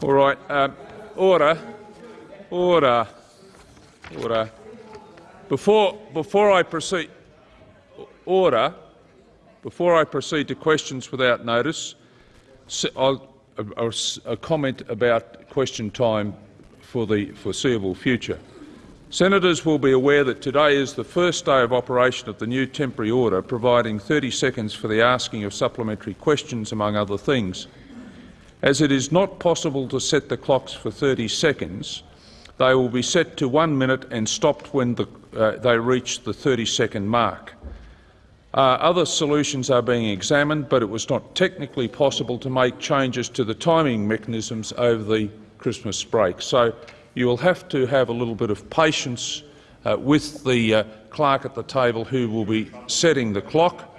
All right. Uh, order. Order. Order. Before, before I proceed, order. Before I proceed to questions without notice, I'll, a, a comment about question time for the foreseeable future. Senators will be aware that today is the first day of operation of the new temporary order, providing 30 seconds for the asking of supplementary questions, among other things. As it is not possible to set the clocks for 30 seconds, they will be set to one minute and stopped when the, uh, they reach the 30-second mark. Uh, other solutions are being examined, but it was not technically possible to make changes to the timing mechanisms over the Christmas break. So you will have to have a little bit of patience uh, with the uh, clerk at the table who will be setting the clock,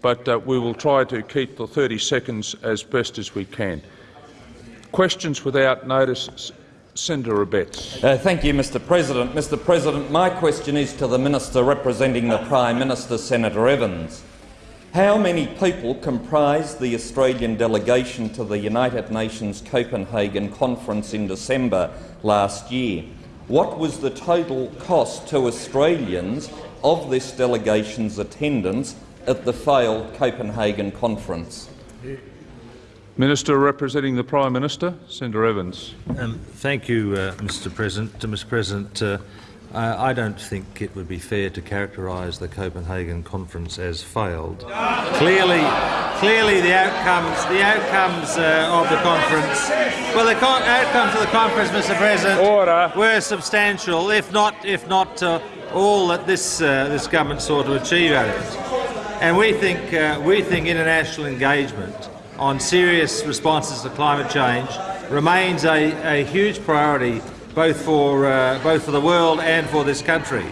but uh, we will try to keep the 30 seconds as best as we can. Questions without notice. Senator Abetz. Uh, thank you, Mr President. Mr President, my question is to the Minister representing the Prime Minister, Senator Evans. How many people comprise the Australian delegation to the United Nations Copenhagen Conference in December last year? What was the total cost to Australians of this delegation's attendance at the failed Copenhagen Conference? Minister representing the Prime Minister, Senator Evans. Um, thank you, uh, Mr President. Mr President, uh, I don't think it would be fair to characterise the Copenhagen conference as failed. Clearly, clearly the outcomes, the outcomes uh, of the conference, well, the outcomes of the conference, Mr President, Order. were substantial, if not, if not uh, all that this uh, this government sought to achieve out of it. And we think uh, we think international engagement on serious responses to climate change remains a, a huge priority both for, uh, both for the world and for this country.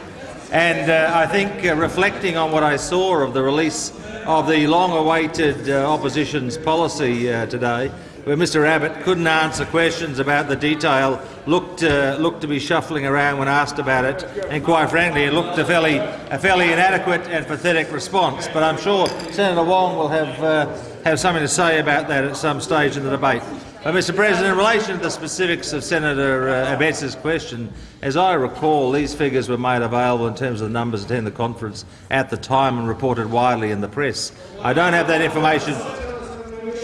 And uh, I think uh, reflecting on what I saw of the release of the long-awaited uh, opposition's policy uh, today, where Mr Abbott couldn't answer questions about the detail, looked, uh, looked to be shuffling around when asked about it, and quite frankly it looked a fairly, a fairly inadequate and pathetic response. But I'm sure Senator Wong will have have something to say about that at some stage in the debate. But, Mr President, in relation to the specifics of Senator uh, Abetz's question, as I recall, these figures were made available in terms of the numbers attending the conference at the time and reported widely in the press. I don't have that information.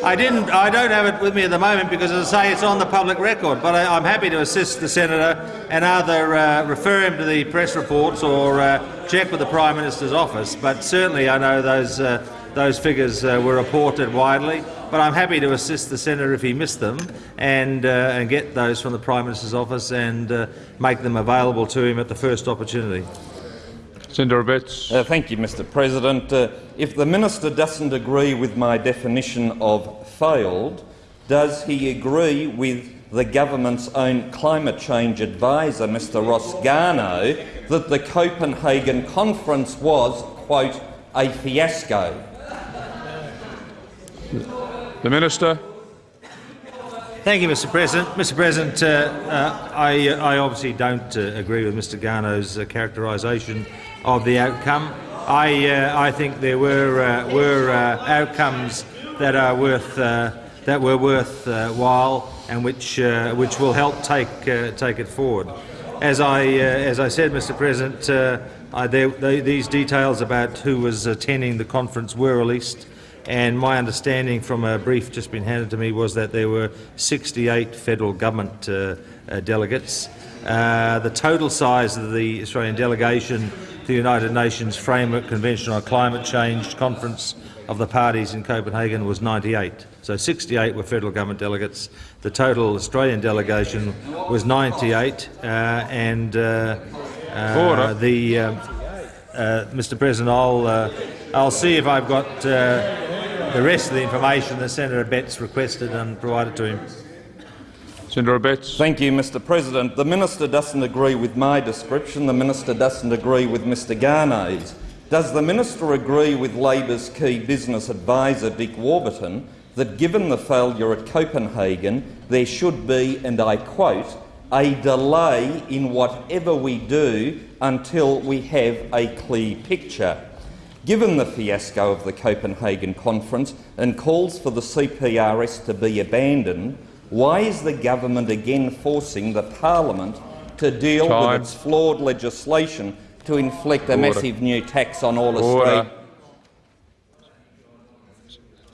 I didn't. I don't have it with me at the moment because, as I say, it's on the public record. But I, am happy to assist the senator and either uh, refer him to the press reports or uh, check with the Prime Minister's office. But certainly, I know those. Uh, those figures uh, were reported widely, but I'm happy to assist the senator if he missed them and, uh, and get those from the Prime Minister's office and uh, make them available to him at the first opportunity. Senator Abetz. Uh, thank you, Mr President. Uh, if the minister doesn't agree with my definition of failed, does he agree with the government's own climate change advisor, Mr Ross Garnaut, that the Copenhagen conference was, quote, a fiasco? The Minister. Thank you, Mr President. Mr President, uh, uh, I, uh, I, obviously don't uh, agree with Mr Garnaut's uh, characterisation of the outcome. I, uh, I think there were, were outcomes that are worth that were worthwhile and which which will help take take it forward. As I as I said, Mr President, I, they, they, these details about who was attending the conference were released and my understanding from a brief just been handed to me was that there were 68 federal government uh, uh, delegates. Uh, the total size of the Australian delegation to the United Nations Framework Convention on Climate Change Conference of the parties in Copenhagen was 98. So 68 were federal government delegates. The total Australian delegation was 98, uh, and uh, uh, the Mr. President, I'll I'll see if I've got uh, the rest of the information that Senator Abetz requested and provided to him. Senator Abetz. Thank you, Mr President. The minister doesn't agree with my description. The minister doesn't agree with Mr Garnaut's. Does the minister agree with Labor's key business advisor, Dick Warburton, that given the failure at Copenhagen, there should be, and I quote, a delay in whatever we do until we have a clear picture? Given the fiasco of the Copenhagen conference and calls for the CPRS to be abandoned, Why is the government again forcing the parliament to deal Time. with its flawed legislation to inflict a massive new tax on all Order. Australians?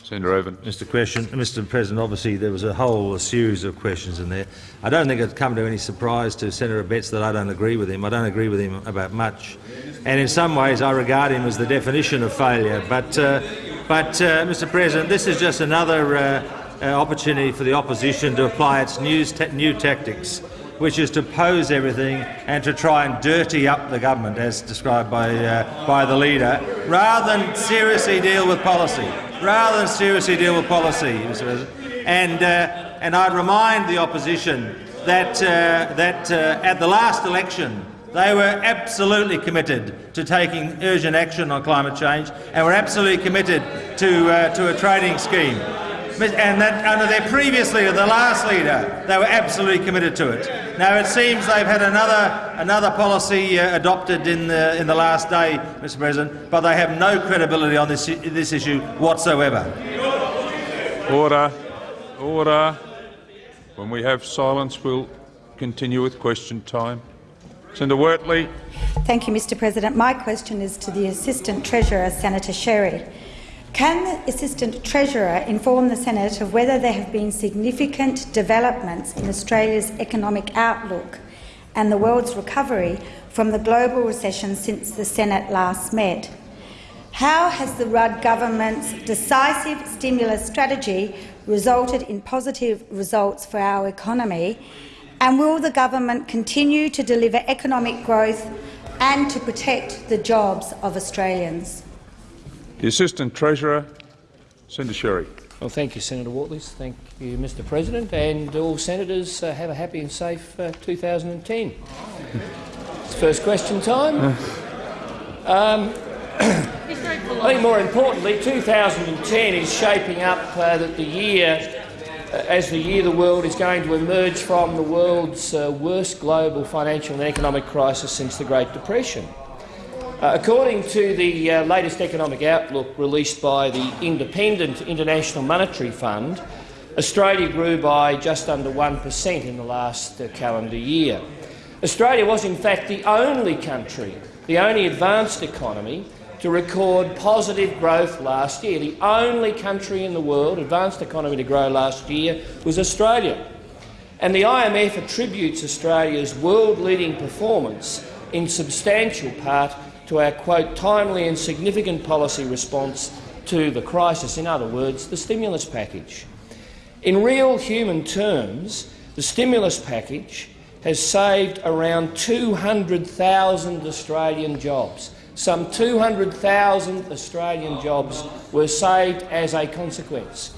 Senator Evans. Mr. Question, Mr. President, obviously there was a whole series of questions in there. I don't think it's come to any surprise to Senator Abetz that I don't agree with him. I don't agree with him about much, and in some ways I regard him as the definition of failure. But, uh, but uh, Mr. President, this is just another uh, uh, opportunity for the opposition to apply its new, new tactics, which is to pose everything and to try and dirty up the government, as described by, uh, by the leader, rather than seriously deal with policy rather than seriously deal with policy, Mr. And, uh, and I'd remind the opposition that, uh, that uh, at the last election they were absolutely committed to taking urgent action on climate change and were absolutely committed to, uh, to a trading scheme. And that under their previous leader, the last leader, they were absolutely committed to it. Now it seems they've had another, another policy uh, adopted in the, in the last day, Mr President, but they have no credibility on this, this issue whatsoever. Order. Order. When we have silence, we'll continue with question time. Senator Wortley. Thank you, Mr President. My question is to the Assistant Treasurer, Senator Sherry. Can the Assistant Treasurer inform the Senate of whether there have been significant developments in Australia's economic outlook and the world's recovery from the global recession since the Senate last met? How has the Rudd government's decisive stimulus strategy resulted in positive results for our economy? And will the government continue to deliver economic growth and to protect the jobs of Australians? The Assistant Treasurer, Senator Sherry. Well, thank you, Senator Wortley. Thank you, Mr President. And all senators uh, have a happy and safe uh, 2010. it's first question time. Um, I think more importantly, 2010 is shaping up uh, that the year, uh, as the year the world is going to emerge from the world's uh, worst global financial and economic crisis since the Great Depression. Uh, according to the uh, latest economic outlook released by the independent International Monetary Fund, Australia grew by just under 1 per cent in the last uh, calendar year. Australia was in fact the only country, the only advanced economy, to record positive growth last year. The only country in the world, advanced economy, to grow last year was Australia. And the IMF attributes Australia's world-leading performance in substantial part to our quote, timely and significant policy response to the crisis, in other words, the stimulus package. In real human terms, the stimulus package has saved around 200,000 Australian jobs. Some 200,000 Australian jobs were saved as a consequence.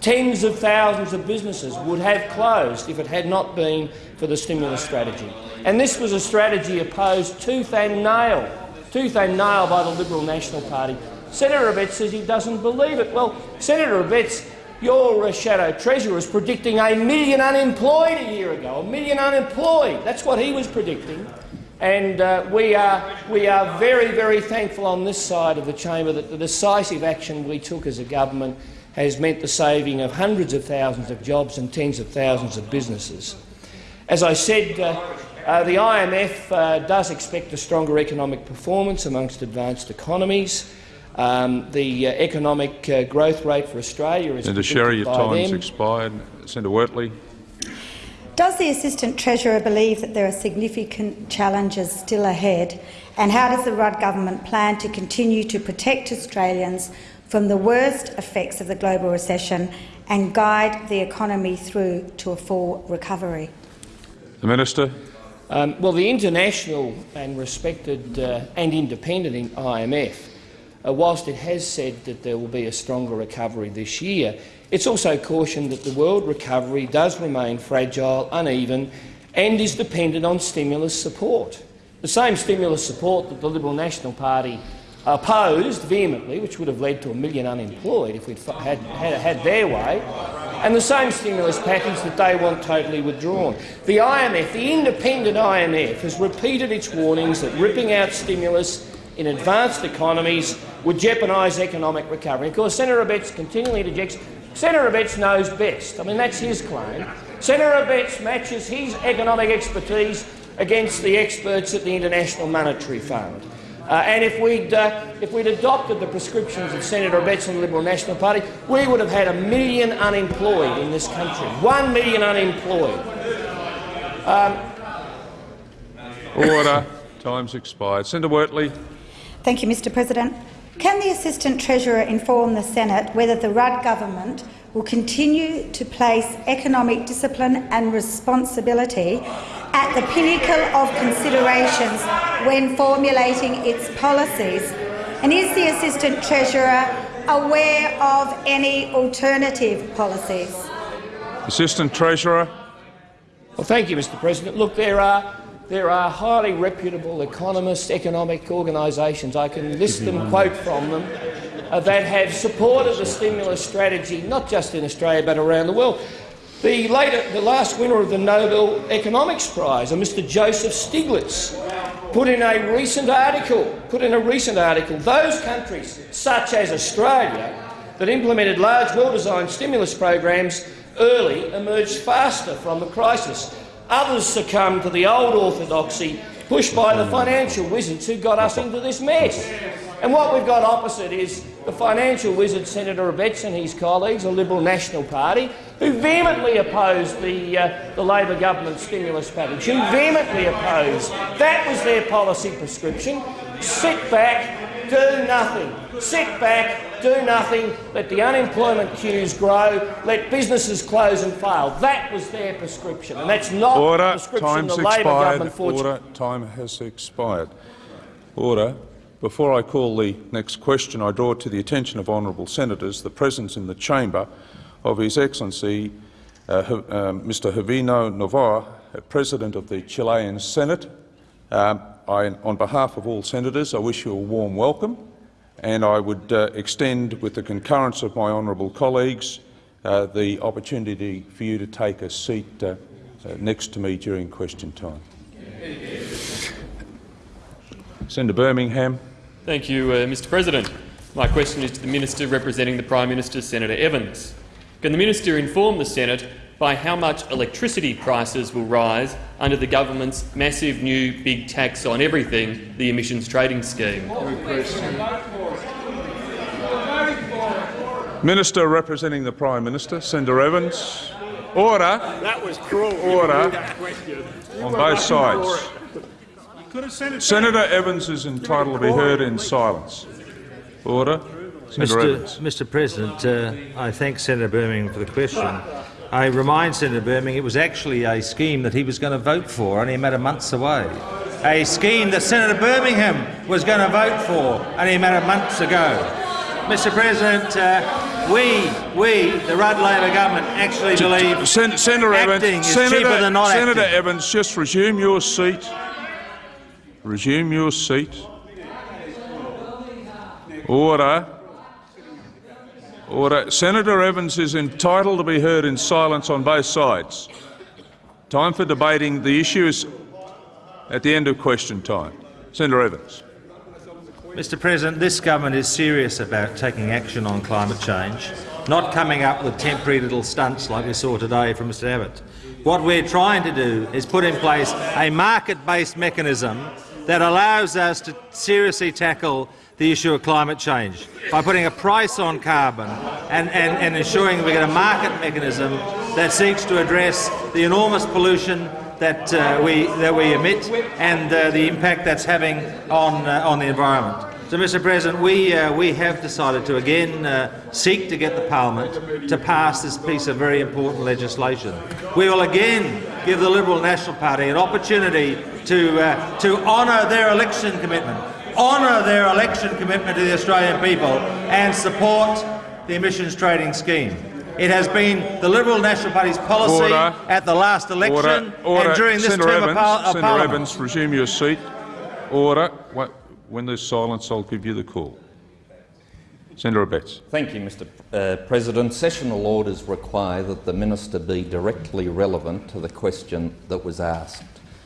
Tens of thousands of businesses would have closed if it had not been for the stimulus strategy. And this was a strategy opposed tooth and nail tooth and nail by the Liberal National Party. Senator Abetz says he doesn't believe it. Well, Senator Abetz, your uh, shadow treasurer was predicting a million unemployed a year ago. A million unemployed. That's what he was predicting. And uh, we, are, we are very, very thankful on this side of the chamber that the decisive action we took as a government has meant the saving of hundreds of thousands of jobs and tens of thousands of businesses. As I said, uh, uh, the IMF uh, does expect a stronger economic performance amongst advanced economies. Um, the uh, economic uh, growth rate for Australia is Senator Sherry, your by time's them. expired. Senator Wortley. Does the Assistant Treasurer believe that there are significant challenges still ahead? And how does the Rudd government plan to continue to protect Australians from the worst effects of the global recession and guide the economy through to a full recovery? The Minister. Um, well, the international and respected uh, and independent IMF, uh, whilst it has said that there will be a stronger recovery this year, it's also cautioned that the world recovery does remain fragile, uneven and is dependent on stimulus support. The same stimulus support that the Liberal National Party opposed vehemently, which would have led to a million unemployed if we'd had, had, had their way, and the same stimulus package that they want totally withdrawn. The IMF, the independent IMF, has repeated its warnings that ripping out stimulus in advanced economies would jeopardise economic recovery. Of course, Senator Abetz continually interjects, Senator Abetz knows best. I mean, that's his claim. Senator Abetz matches his economic expertise against the experts at the International Monetary Fund. Uh, and if we'd, uh, if we'd adopted the prescriptions of Senator Abetz and the Liberal National Party, we would have had a million unemployed in this country. One million unemployed. Um, Order. Time's expired. Senator Wortley. Thank you, Mr President. Can the Assistant Treasurer inform the Senate whether the Rudd government will continue to place economic discipline and responsibility at the pinnacle of considerations when formulating its policies? And is the Assistant Treasurer aware of any alternative policies? Assistant Treasurer. Well, thank you, Mr President. Look, there are there are highly reputable economists, economic organisations, I can list them, quote from them, Uh, that have supported the stimulus strategy, not just in Australia but around the world. The, later, the last winner of the Nobel Economics Prize, a Mr Joseph Stiglitz, put in a recent article, put in a recent article, those countries, such as Australia, that implemented large, well-designed stimulus programs early emerged faster from the crisis. Others succumbed to the old orthodoxy pushed by the financial wizards who got us into this mess. And what we've got opposite is the financial wizard Senator Abetz and his colleagues, the Liberal National Party, who vehemently opposed the, uh, the Labor government stimulus package, who vehemently opposed. That was their policy prescription. Sit back, do nothing. Sit back, do nothing, let the unemployment queues grow, let businesses close and fail. That was their prescription, and that's not Order. the prescription Time's the Labor expired. government fortunately. Order. Time has expired. Order. Before I call the next question, I draw to the attention of honourable senators the presence in the chamber of His Excellency uh, uh, Mr. Jovino Novoa, President of the Chilean Senate. Um, I, on behalf of all senators, I wish you a warm welcome and I would uh, extend, with the concurrence of my honourable colleagues, uh, the opportunity for you to take a seat uh, uh next to me during question time. Senator Birmingham. Thank you, uh, Mr President. My question is to the Minister representing the Prime Minister, Senator Evans. Can the Minister inform the Senate by how much electricity prices will rise under the government's massive new big tax on everything, the emissions trading scheme? Minister representing the Prime Minister, Senator Evans. Order. That was cruel. Order. On both sides. Senator Evans is entitled to be heard in silence. Order. Senator Mr. Mr. President, uh, I thank Senator Birmingham for the question. I remind Senator Birmingham it was actually a scheme that he was going to vote for only a matter of months away. A scheme that Senator Birmingham was going to vote for only a matter of months ago. Mr President, uh, we, we, the Rudd Labor government, actually believe Sen Senator acting Evans, is Senator, cheaper than not Senator acting. Evans, just resume your seat. Resume your seat. Order. Order. Senator Evans is entitled to be heard in silence on both sides. Time for debating the issue is at the end of question time. Senator Evans. Mr President, this government is serious about taking action on climate change, not coming up with temporary little stunts like we saw today from Mr Abbott. What we're trying to do is put in place a market-based mechanism that allows us to seriously tackle the issue of climate change by putting a price on carbon and, and, and ensuring we get a market mechanism that seeks to address the enormous pollution that, uh, we, that we emit and uh, the impact that's having on, uh, on the environment. So, Mr President, we, uh, we have decided to again uh, seek to get the parliament to pass this piece of very important legislation. We will again give the Liberal National Party an opportunity to, uh, to honour their election commitment, honour their election commitment to the Australian people and support the emissions trading scheme. It has been the Liberal National Party's policy Order. at the last election Order. Order. and during this Senator term Evans, of, par of Senator Parliament. Evans, resume your seat. Order. When there's silence, I'll give you the call. Senator Abetz. Thank you, Mr uh, President. Sessional orders require that the minister be directly relevant to the question that was asked.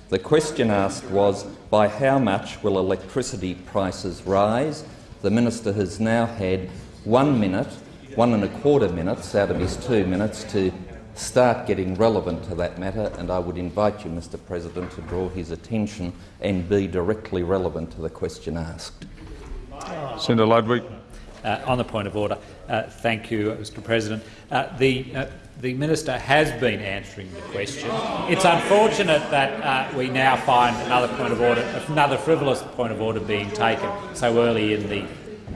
The question asked was, by how much will electricity prices rise? The minister has now had one minute one and a quarter minutes out of his two minutes to start getting relevant to that matter, and I would invite you, Mr President, to draw his attention and be directly relevant to the question asked. Senator Ludwig. Uh, on the point of order, uh, thank you, Mr President. Uh, the, uh, the minister has been answering the question. It's unfortunate that uh, we now find another point of order, another frivolous point of order being taken so early in the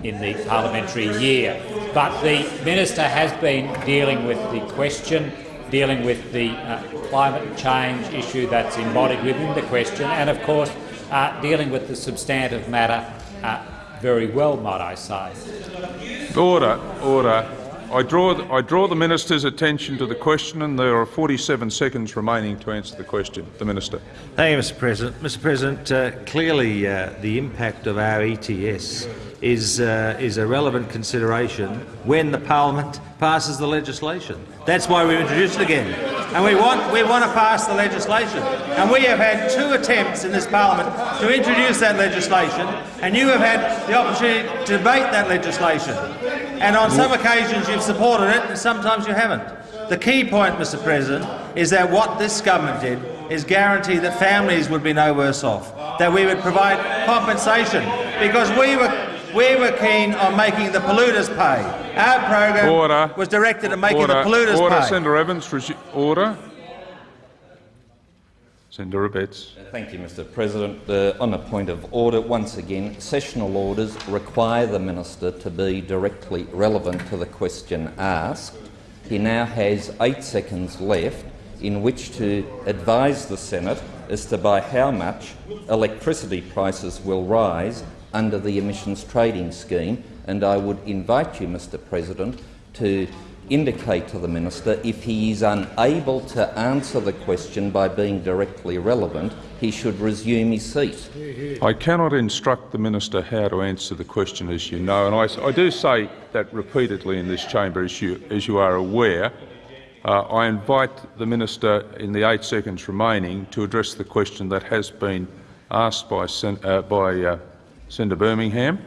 in the parliamentary year. But the minister has been dealing with the question, dealing with the uh, climate change issue that's embodied within the question, and of course dealing with the substantive matter very well, might I say. Order, order. I draw, the, I draw the minister's attention to the question, and there are 47 seconds remaining to answer the question. The minister. Thank you, Mr. President. Mr. President, uh, clearly uh, the impact of our ETS is uh, is a relevant consideration when the parliament passes the legislation. That's why we've introduced it again, and we want we want to pass the legislation. And we have had two attempts in this parliament to introduce that legislation, and you have had the opportunity to debate that legislation. And on some occasions you've supported it, and sometimes you haven't. The key point, Mr President, is that what this government did is guarantee that families would be no worse off, that we would provide compensation, because we were we were keen on making the polluters pay. Our program order. was directed at making order. the polluters order. pay. Senator Evans, order. Senator Abetz. Thank you, Mr President. Uh, on a point of order, once again, sessional orders require the minister to be directly relevant to the question asked. He now has eight seconds left in which to advise the Senate as to by how much electricity prices will rise under the emissions trading scheme, and I would invite you, Mr President, to indicate to the minister if he is unable to answer the question by being directly relevant, he should resume his seat. I cannot instruct the minister how to answer the question, as you know, and I, I do say that repeatedly in this chamber, as you, as you are aware. Uh, I invite the minister, in the eight seconds remaining, to address the question that has been asked by, uh, by uh, Senator Birmingham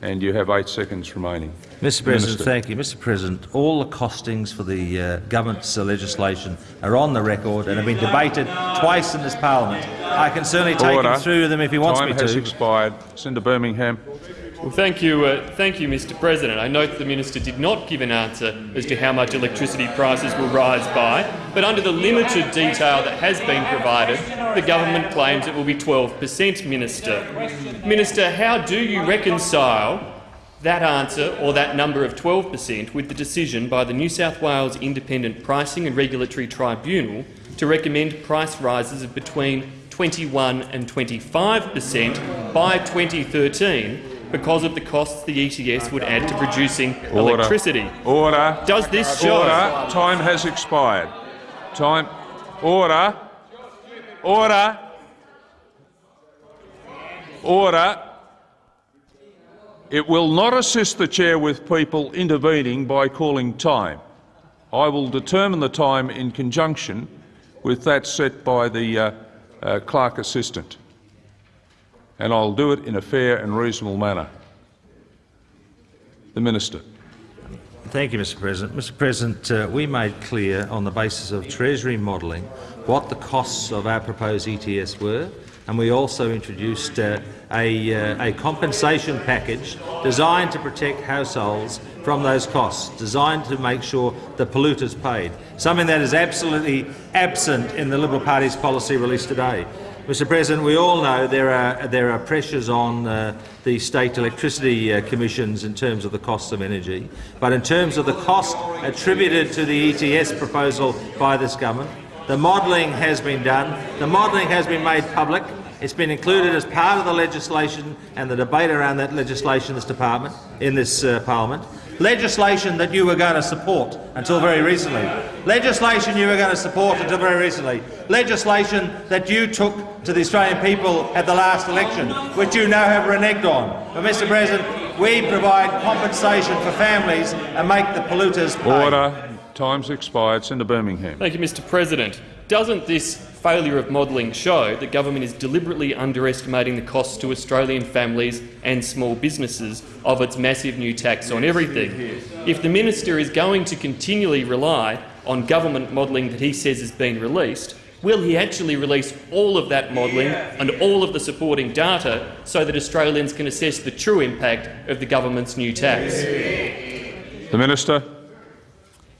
and you have eight seconds remaining. Mr President, Minister. thank you. Mr President, all the costings for the uh, government's uh, legislation are on the record and have been debated twice in this parliament. I can certainly take Order. him through them if he wants Time me to. Time has expired. Senator Birmingham. Well, thank you, uh, thank you, Mr. President. I note the minister did not give an answer as to how much electricity prices will rise by, but under the limited detail that has been provided, the government claims it will be 12 per cent. Minister, minister, how do you reconcile that answer or that number of 12 per cent with the decision by the New South Wales Independent Pricing and Regulatory Tribunal to recommend price rises of between 21 and 25 per cent by 2013 because of the costs the ETS would add to producing Order. electricity. Order. Does this show? Order. Time has expired. Time. Order. Order. Order. It will not assist the chair with people intervening by calling time. I will determine the time in conjunction with that set by the uh, uh, clerk assistant and I'll do it in a fair and reasonable manner. The Minister. Thank you, Mr President. Mr President, uh, we made clear on the basis of Treasury modelling what the costs of our proposed ETS were, and we also introduced uh, a, uh, a, compensation package designed to protect households from those costs, designed to make sure the polluters paid, something that is absolutely absent in the Liberal Party's policy released today. Mr President, we all know there are, there are pressures on uh, the state electricity uh, commissions in terms of the costs of energy, but in terms of the cost attributed to the ETS proposal by this government, the modelling has been done, the modelling has been made public, it's been included as part of the legislation and the debate around that legislation in this department, in this uh, parliament. Legislation that you were going to support until very recently. Legislation you were going to support until very recently. Legislation that you took to the Australian people at the last election, which you now have reneged on. But, Mr President, we provide compensation for families and make the polluters pay. Order. Time's expired. Senator Birmingham. Thank you, Mr President. Doesn't this failure of modelling show that government is deliberately underestimating the costs to Australian families and small businesses of its massive new tax on everything? If the minister is going to continually rely on government modelling that he says has been released, will he actually release all of that modelling and all of the supporting data so that Australians can assess the true impact of the government's new tax? The Minister.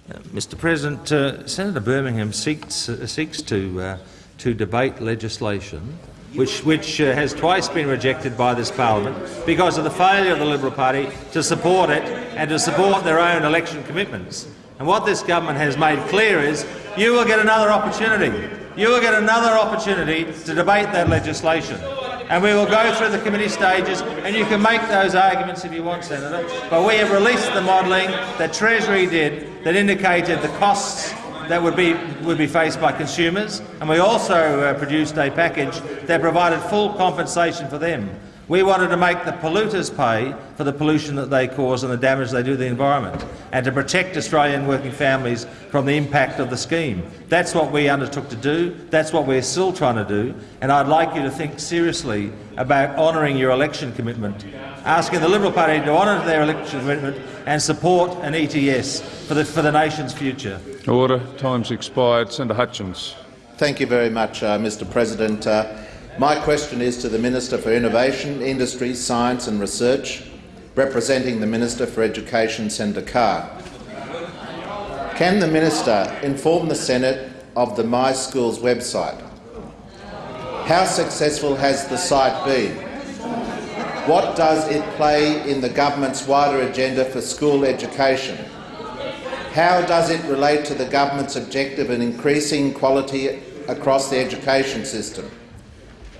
Mr President, uh, Senator Birmingham seeks, uh, seeks to, uh, to debate legislation which, which uh, has twice been rejected by this parliament because of the failure of the Liberal Party to support it and to support their own election commitments. And what this government has made clear is you will get another opportunity. You will get another opportunity to debate that legislation and we will go through the committee stages, and you can make those arguments if you want, Senator. But we have released the modelling that Treasury did that indicated the costs that would be, would be faced by consumers, and we also uh, produced a package that provided full compensation for them. We wanted to make the polluters pay for the pollution that they cause and the damage they do to the environment, and to protect Australian working families from the impact of the scheme. That's what we undertook to do. That's what we're still trying to do. And I'd like you to think seriously about honouring your election commitment, asking the Liberal Party to honour their election commitment and support an ETS for the, for the nation's future. Order. Time's expired. Senator Hutchins. Thank you very much, uh, Mr President. Uh, my question is to the Minister for Innovation, Industry, Science and Research, representing the Minister for Education, Senator Carr. Can the Minister inform the Senate of the My Schools website? How successful has the site been? What does it play in the government's wider agenda for school education? How does it relate to the government's objective of increasing quality across the education system?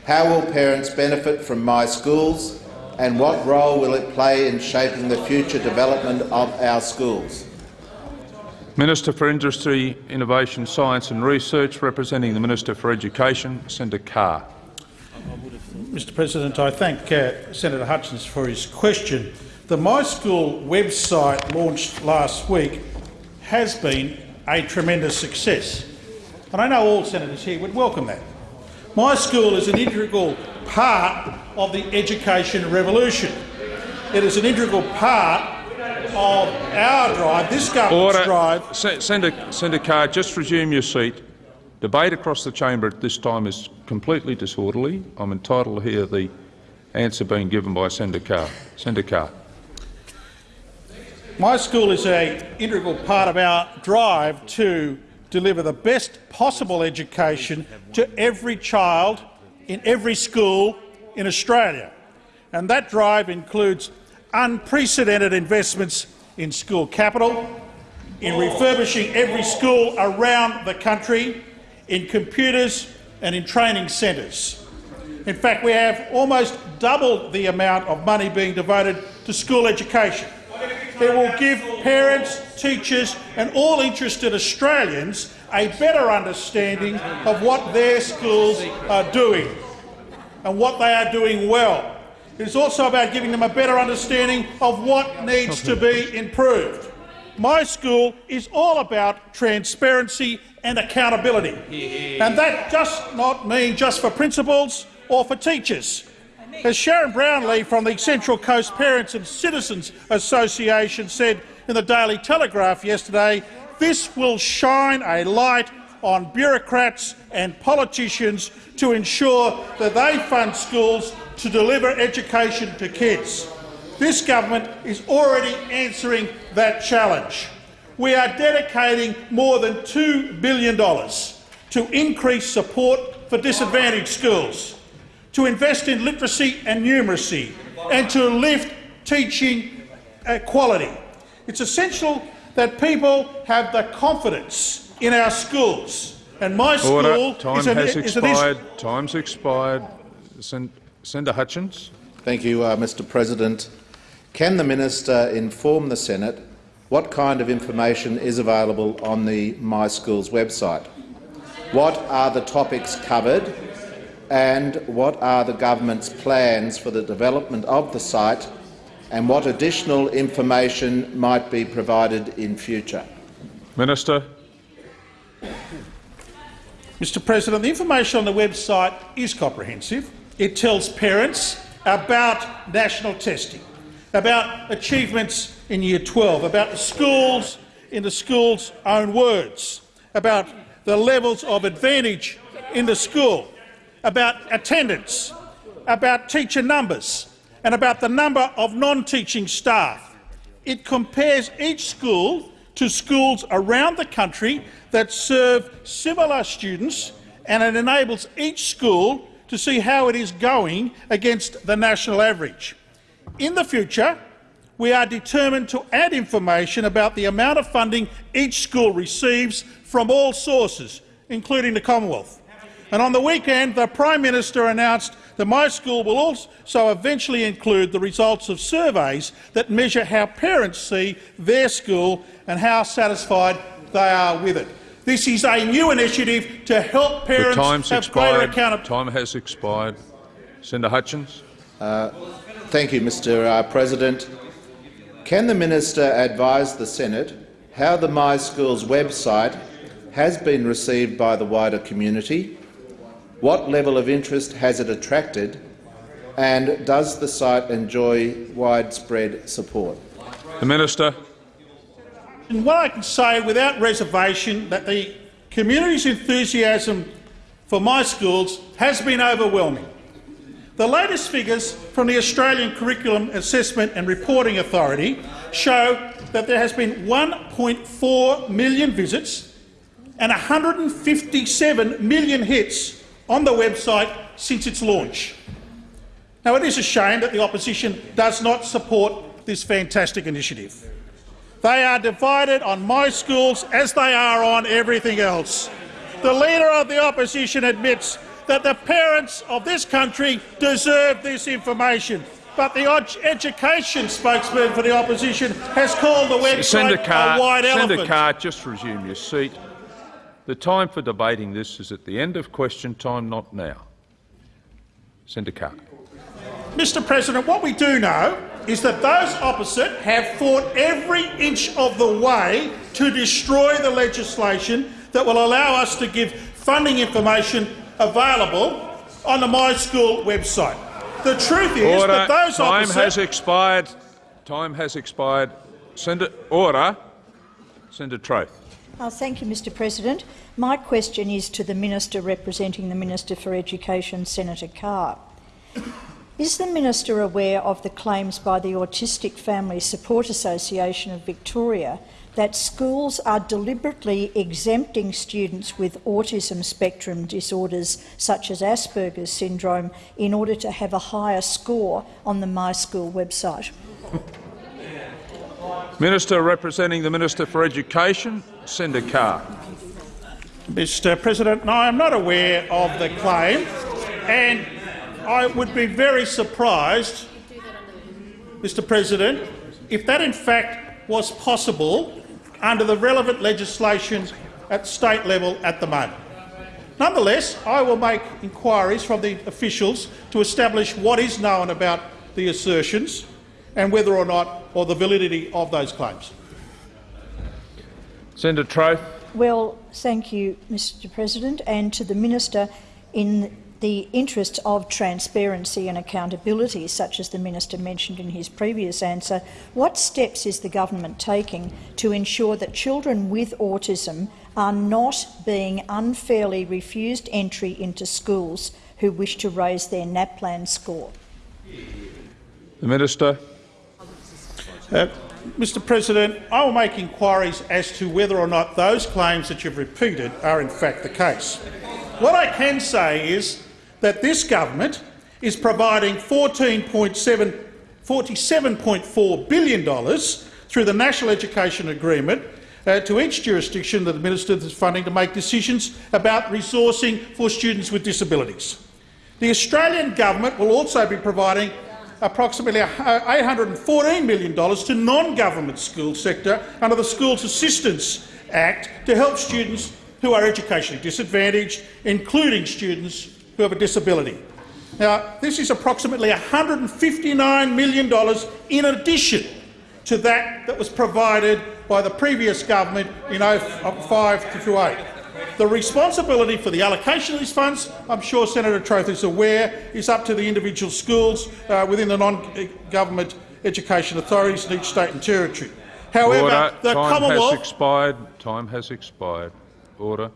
How will parents benefit from My Schools and what role will it play in shaping the future development of our schools? Minister for Industry, Innovation, Science and Research, representing the Minister for Education, Senator Carr. Mr President, I thank uh, Senator Hutchins for his question. The My School website launched last week has been a tremendous success, and I know all senators here would welcome that. My school is an integral part of the education revolution. It is an integral part of our drive, this government's Order. drive. Senator, Senator Carr, just resume your seat. Debate across the chamber at this time is completely disorderly. I'm entitled to hear the answer being given by Senator Carr. Senator Carr. My school is an integral part of our drive to deliver the best possible education to every child in every school in Australia. And that drive includes unprecedented investments in school capital, in refurbishing every school around the country, in computers and in training centres. In fact, we have almost doubled the amount of money being devoted to school education. It will give parents, teachers and all interested Australians a better understanding of what their schools are doing and what they are doing well. It is also about giving them a better understanding of what needs to be improved. My school is all about transparency and accountability. And that does not mean just for principals or for teachers. As Sharon Brownlee from the Central Coast Parents and Citizens Association said in the Daily Telegraph yesterday, this will shine a light on bureaucrats and politicians to ensure that they fund schools to deliver education to kids. This government is already answering that challenge. We are dedicating more than $2 billion to increase support for disadvantaged schools, to invest in literacy and numeracy, and to lift teaching quality. It's essential that people have the confidence in our schools. And my school Order. Time is an, has is an expired. Time's expired. Sen Senator Hutchins. Thank you, uh, Mr President. Can the minister inform the Senate what kind of information is available on the My Schools website? What are the topics covered and what are the government's plans for the development of the site and what additional information might be provided in future? Minister. Mr President, the information on the website is comprehensive. It tells parents about national testing, about achievements in Year 12, about the schools in the school's own words, about the levels of advantage in the school, about attendance, about teacher numbers and about the number of non-teaching staff. It compares each school to schools around the country that serve similar students and it enables each school to see how it is going against the national average. In the future, we are determined to add information about the amount of funding each school receives from all sources, including the Commonwealth. And on the weekend, the Prime Minister announced that my school will also eventually include the results of surveys that measure how parents see their school and how satisfied they are with it. This is a new initiative to help parents the time's have expired. greater accountability. Time has expired. Senator Hutchins. Uh, thank you, Mr uh, President. Can the minister advise the Senate how the My Schools website has been received by the wider community? What level of interest has it attracted? And does the site enjoy widespread support? The Minister. And what I can say without reservation that the community's enthusiasm for my schools has been overwhelming. The latest figures from the Australian Curriculum Assessment and Reporting Authority show that there has been 1.4 million visits and 157 million hits on the website since its launch. Now, it is a shame that the opposition does not support this fantastic initiative. They are divided on my schools as they are on everything else. The Leader of the Opposition admits that the parents of this country deserve this information, but the education spokesman for the opposition has called the website Senator Carr, a white Senator elephant. Carr, just resume your seat. The time for debating this is at the end of question time, not now. Senator Carr. Mr President, what we do know is that those opposite have fought every inch of the way to destroy the legislation that will allow us to give funding information available on the My School website. The truth is Order. that those Time opposite has expired. Time has expired. Senator Order. Senator Troeth. Uh, thank you, Mr President. My question is to the Minister representing the Minister for Education, Senator Carr. Is the minister aware of the claims by the Autistic Family Support Association of Victoria that schools are deliberately exempting students with autism spectrum disorders such as Asperger's syndrome in order to have a higher score on the My School website? Minister representing the Minister for Education, Senator Carr. Mr President, no, I'm not aware of the claim, and I would be very surprised, Mr President, if that in fact was possible under the relevant legislation at state level at the moment. Nonetheless, I will make inquiries from the officials to establish what is known about the assertions and whether or not or the validity of those claims. Senator Troeth. Well, thank you, Mr President, and to the Minister in the interests of transparency and accountability, such as the Minister mentioned in his previous answer, what steps is the government taking to ensure that children with autism are not being unfairly refused entry into schools who wish to raise their NAPLAN score? The Minister. Uh, Mr President, I will make inquiries as to whether or not those claims that you've repeated are in fact the case. What I can say is that this government is providing $47.4 billion through the National Education Agreement uh, to each jurisdiction that administers funding to make decisions about resourcing for students with disabilities. The Australian government will also be providing approximately $814 million to non-government school sector under the Schools Assistance Act to help students who are educationally disadvantaged, including students who have a disability. Now, this is approximately $159 million in addition to that that was provided by the previous government in 05 to 08. The responsibility for the allocation of these funds, I'm sure Senator Troeth is aware, is up to the individual schools uh, within the non-government education authorities in each state and territory. However, Order. the Time Commonwealth has expired. Time has expired. Order.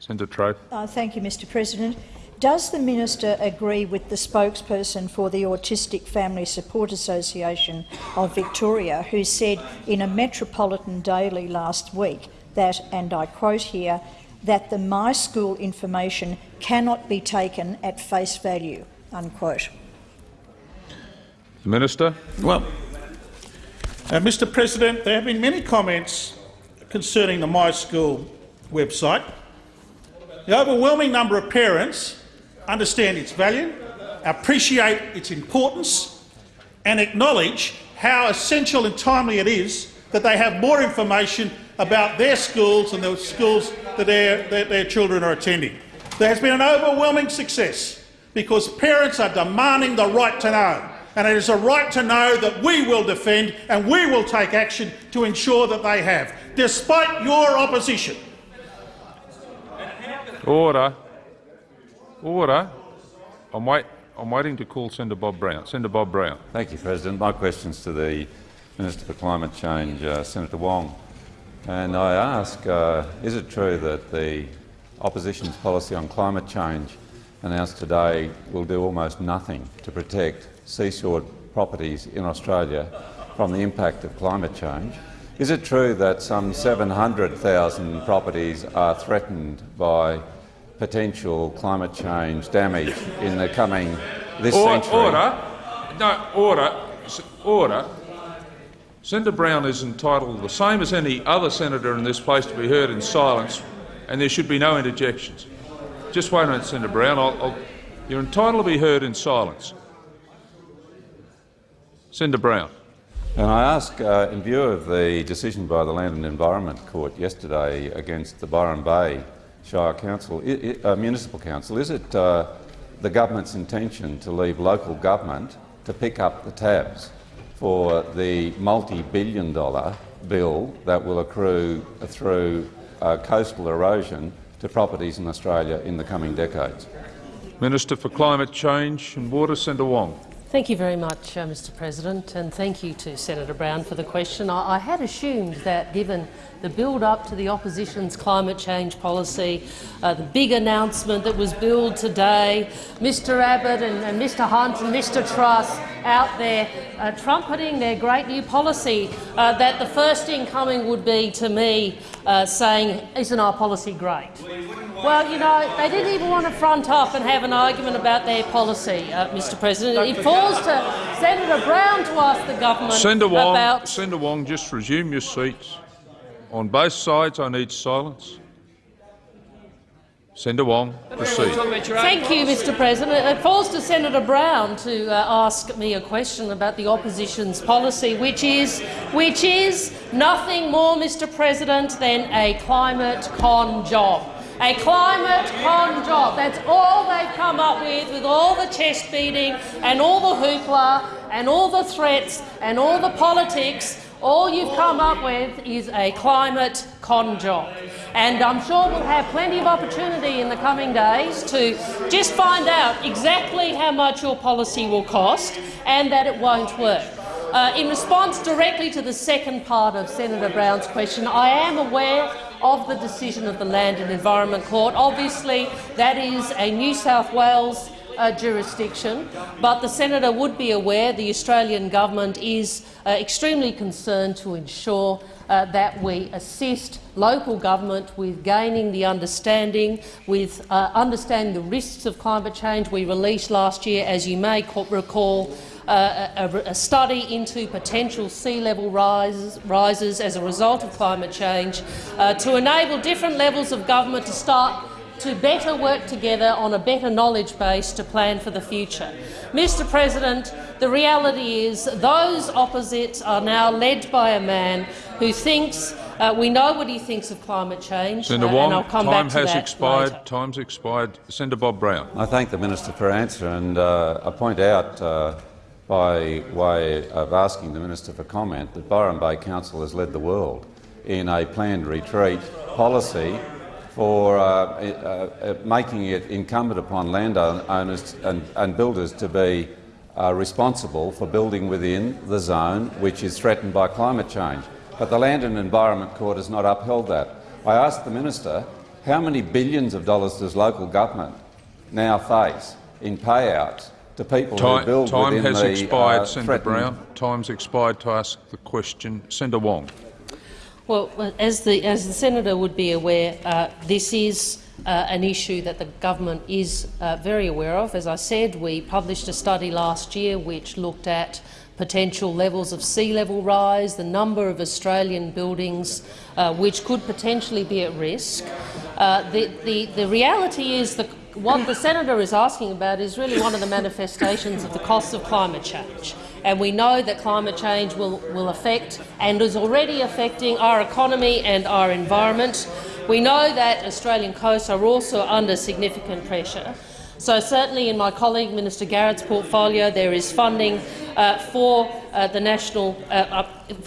Senator Troeth. Uh, thank you, Mr President. Does the minister agree with the spokesperson for the Autistic Family Support Association of Victoria, who said in a Metropolitan Daily last week that, and I quote here, that the My School information cannot be taken at face value, unquote. The Minister. Well, uh, Mr President, there have been many comments concerning the My School website. The overwhelming number of parents understand its value, appreciate its importance and acknowledge how essential and timely it is that they have more information about their schools and the schools that their, that their children are attending. There has been an overwhelming success because parents are demanding the right to know. And it is a right to know that we will defend and we will take action to ensure that they have, despite your opposition. Order. Order. I'm, wait, I'm waiting to call Senator Bob Brown. Senator Bob Brown. Thank you, President. My question is to the Minister for Climate Change, uh, Senator Wong. And I ask, uh, is it true that the opposition's policy on climate change announced today will do almost nothing to protect seashore properties in Australia from the impact of climate change? Is it true that some 700,000 properties are threatened by potential climate change damage in the coming this Or, century? order. No, order. Order. Senator Brown is entitled, the same as any other senator in this place, to be heard in silence, and there should be no interjections. Just wait a minute, Senator Brown. I'll, I'll, you're entitled to be heard in silence. Senator Brown. And I ask, uh, in view of the decision by the Land and Environment Court yesterday against the Byron Bay Shire Council, i i uh, Municipal Council, is it uh, the government's intention to leave local government to pick up the tabs for the multi-billion dollar bill that will accrue through uh, coastal erosion to properties in Australia in the coming decades? Minister for Climate Change and Water, Senator Wong. Thank you very much, uh, Mr President, and thank you to Senator Brown for the question. I, I had assumed that, given the build-up to the opposition's climate change policy, uh, the big announcement that was billed today, Mr Abbott and, and Mr Hunt and Mr Truss out there uh, trumpeting their great new policy, uh, that the first incoming would be to me uh, saying, isn't our policy great? Well, you know, they didn't even want to front up and have an argument about their policy, uh, Mr President. It falls to Senator Brown to ask the government Senator Wong, about... Senator Wong, just resume your seats. On both sides, I need silence. Senator Wong, proceed. Thank you, Mr President. It falls to Senator Brown to uh, ask me a question about the opposition's policy, which is, which is nothing more, Mr President, than a climate con job. A climate con job. That's all they've come up with, with all the chest beating and all the hoopla and all the threats and all the politics. All you've come up with is a climate con job. And I'm sure we'll have plenty of opportunity in the coming days to just find out exactly how much your policy will cost and that it won't work. Uh, in response directly to the second part of Senator Brown's question, I am aware of the decision of the Land and Environment Court. Obviously, that is a New South Wales uh, jurisdiction, but the senator would be aware the Australian government is uh, extremely concerned to ensure uh, that we assist local government with gaining the understanding, with uh, understanding the risks of climate change. We released last year, as you may recall, uh, a, a, study into potential sea level rises, rises as a result of climate change uh, to enable different levels of government to start to better work together on a better knowledge base to plan for the future. Mr President, the reality is those opposites are now led by a man who thinks uh, we know what he thinks of climate change, Senator uh, Wong, and I'll come time back to has that expired. later. Time's expired. Senator Bob Brown. I thank the minister for answer, and uh, I point out, uh, by way of asking the minister for comment, that Byron Bay Council has led the world in a planned retreat policy for uh, uh, uh, making it incumbent upon landowners and, and builders to be uh, responsible for building within the zone which is threatened by climate change. But the Land and Environment Court has not upheld that. I asked the minister how many billions of dollars does local government now face in payouts to people time, who build time within has the expired, uh, Senator Brown. Time's expired to ask the question. Senator Wong. Well, as the, as the senator would be aware, uh, this is uh, an issue that the government is uh, very aware of. As I said, we published a study last year which looked at potential levels of sea level rise, the number of Australian buildings uh, which could potentially be at risk. Uh, the, the, the reality is that what the senator is asking about is really one of the manifestations of the costs of climate change. And we know that climate change will, will affect and is already affecting our economy and our environment. We know that Australian coasts are also under significant pressure. So certainly in my colleague Minister Garrett's portfolio there is funding uh, for uh, the national uh,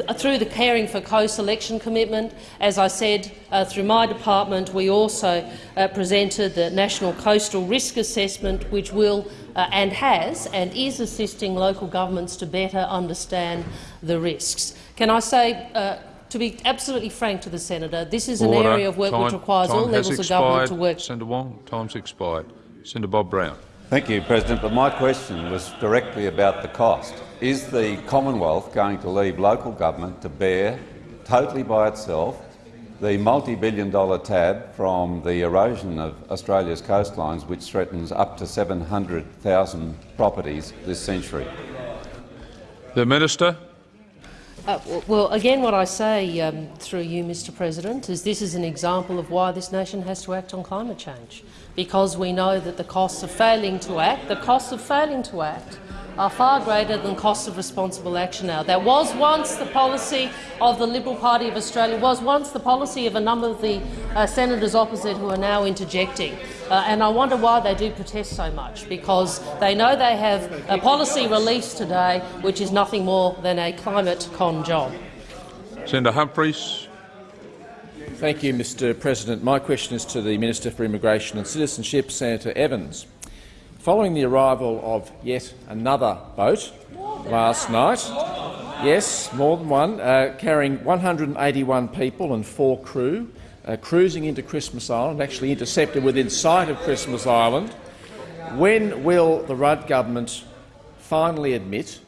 uh through the Caring for Coast election commitment. As I said, uh, through my department we also uh, presented the National Coastal Risk Assessment, which will and has and is assisting local governments to better understand the risks. Can I say to be absolutely frank to the senator, this is an area of work time, which requires all levels expired. of government to work. Senator Wong, time's expired. Senator Bob Brown. Thank you, President. But my question was directly about the cost. Is the Commonwealth going to leave local government to bear, totally by itself, the multi-billion dollar tab from the erosion of Australia's coastlines, which threatens up to 700,000 properties this century? The Minister. Uh, well, again, what I say um, through you, Mr President, is this is an example of why this nation has to act on climate change, because we know that the costs of failing to act, the costs of failing to act, are far greater than costs of responsible action now. That was once the policy of the Liberal Party of Australia, was once the policy of a number of the uh, senators opposite who are now interjecting. Uh, and I wonder why they do protest so much, because they know they have a policy released today which is nothing more than a climate con job. Senator Humphries. Thank you, Mr President. My question is to the Minister for Immigration and Citizenship, Senator Evans. Following the arrival of yet another boat last night, yes, more than one, uh, carrying 181 people and four crew, uh, cruising into Christmas Island, actually intercepted within sight of Christmas Island, when will the Rudd government finally admit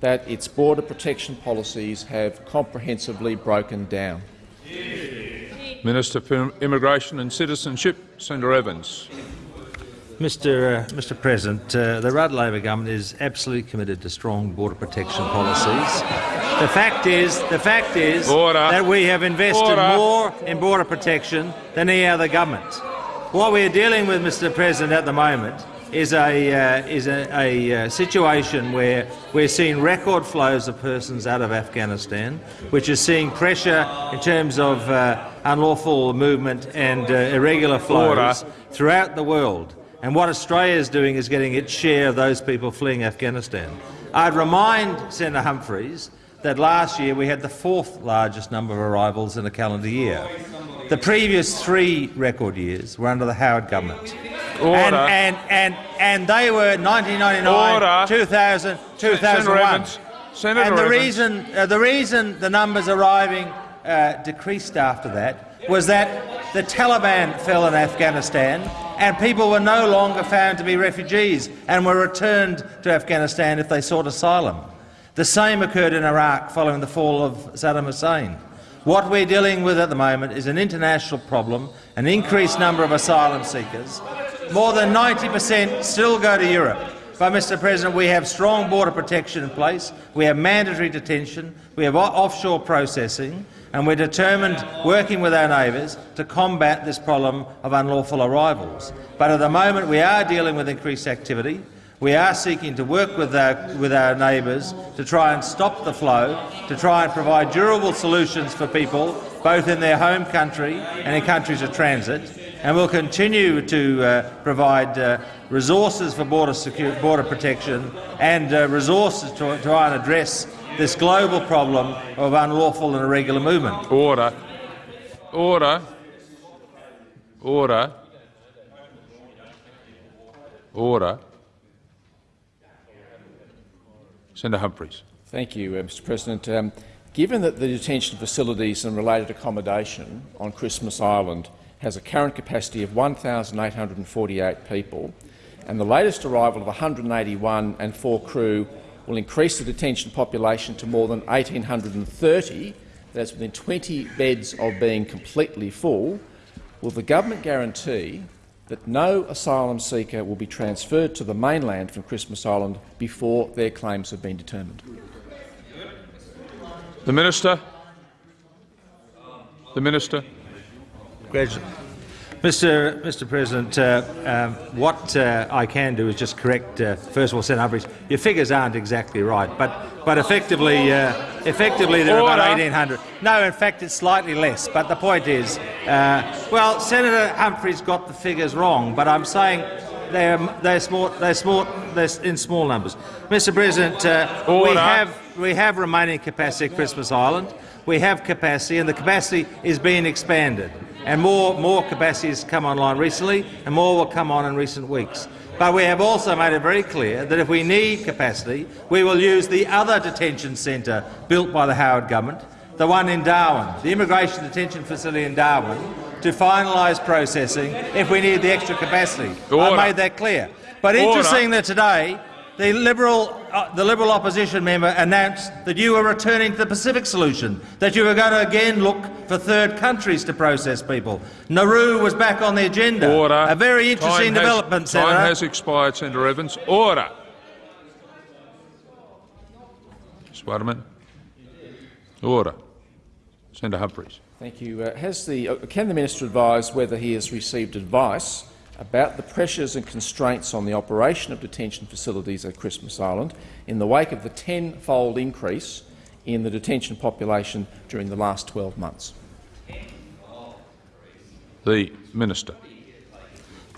that its border protection policies have comprehensively broken down? Minister for Immigration and Citizenship, Senator Evans. Mr. Uh, Mr. President, uh, the Rudd Labor government is absolutely committed to strong border protection policies. The fact is, the fact is Order. that we have invested Order. more in border protection than any other government. What we are dealing with, Mr. President, at the moment is a uh, is a, a uh, situation where we're seeing record flows of persons out of Afghanistan, which is seeing pressure in terms of uh, unlawful movement and uh, irregular flows throughout the world. And what Australia is doing is getting its share of those people fleeing Afghanistan. I'd remind Senator Humphries that last year we had the fourth largest number of arrivals in a calendar year. The previous three record years were under the Howard government. Order. And, and, and, and they were 1999, Order. 2000, 2001. Senator. Senator and the Evans. reason, uh, the reason the numbers arriving uh, decreased after that was that the Taliban fell in Afghanistan and people were no longer found to be refugees and were returned to Afghanistan if they sought asylum. The same occurred in Iraq following the fall of Saddam Hussein. What we're dealing with at the moment is an international problem, an increased number of asylum seekers. More than 90 per cent still go to Europe. But, Mr President, we have strong border protection in place, we have mandatory detention, we have offshore processing, and we're determined, working with our neighbours, to combat this problem of unlawful arrivals. But at the moment we are dealing with increased activity. We are seeking to work with our, with our neighbours to try and stop the flow, to try and provide durable solutions for people, both in their home country and in countries of transit. And we'll continue to uh, provide uh, resources for border, border protection and uh, resources to try and address this global problem of unlawful and irregular movement. Order. Order. Order. Order. Senator Humphries. Thank you, uh, Mr President. Um, given that the detention facilities and related accommodation on Christmas Island has a current capacity of 1,848 people, and the latest arrival of 181 and four crew will increase the detention population to more than 1,830, that's within 20 beds of being completely full, will the government guarantee that no asylum seeker will be transferred to the mainland from Christmas Island before their claims have been determined? The Minister. The Minister. Mr. Mr. President, uh, um, what uh, I can do is just correct. Uh, first of all, Senator Humphries, your figures aren't exactly right, but but effectively, uh, effectively they're about 1,800. No, in fact, it's slightly less. But the point is, uh, well, Senator Humphries got the figures wrong, but I'm saying they're they're small they're small they're in small numbers. Mr. President, uh, we have we have remaining capacity at Christmas Island. We have capacity, and the capacity is being expanded. And more, more capacity has come online recently, and more will come on in recent weeks. But we have also made it very clear that if we need capacity, we will use the other detention centre built by the Howard government, the one in Darwin, the immigration detention facility in Darwin, to finalise processing if we need the extra capacity. Order. I made that clear. But Order. interesting that today the Liberal, uh, the Liberal opposition member announced that you were returning to the Pacific solution, that you were going to again look for third countries to process people. Nauru was back on the agenda. Order. A very interesting Time has- development, Senator. Time has expired, Senator Evans. Order. Sweatterman. Order. Senator Humphries. Thank you. Uh, has the, uh, can the minister advise whether he has received advice about the pressures and constraints on the operation of detention facilities at Christmas Island in the wake of the tenfold increase in the detention population during the last 12 months? The Minister.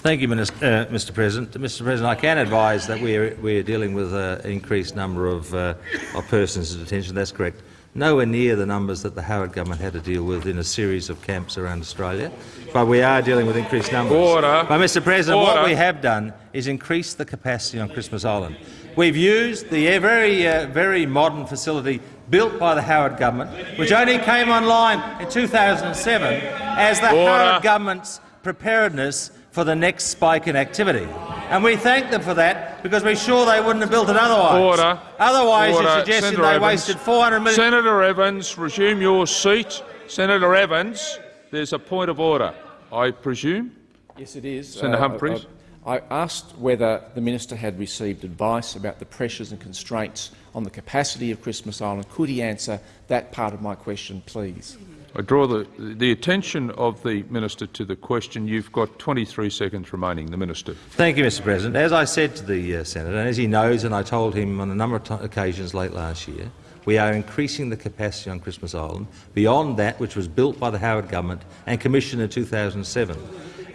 Thank you, Minister, uh, Mr. President. Mr. President, I can advise that we are, we are dealing with uh, an increased number of, uh, of persons in detention. That's correct. Nowhere near the numbers that the Howard government had to deal with in a series of camps around Australia, but we are dealing with increased numbers. Order. But, Mr. President, Order. what we have done is increase the capacity on Christmas Island. We've used the uh, very, uh, very modern facility built by the Howard government, which only came online in 2007, as the Order. Howard government's preparedness for the next spike in activity. And we thank them for that because we're sure they wouldn't have built it otherwise. Order. Otherwise, Order. you're suggesting Senator they Evans. wasted 400 million. Senator Evans, resume your seat. Senator Evans, there's a point of order, I presume. Yes, it is. Senator Uh, Humphries. I, I asked whether the minister had received advice about the pressures and constraints on the capacity of Christmas Island. Could he answer that part of my question, please? I draw the, the attention of the minister to the question. You've got 23 seconds remaining. The minister. Thank you, Mr. President. As I said to the uh, senator, and as he knows, and I told him on a number of occasions late last year, we are increasing the capacity on Christmas Island beyond that which was built by the Howard government and commissioned in 2007.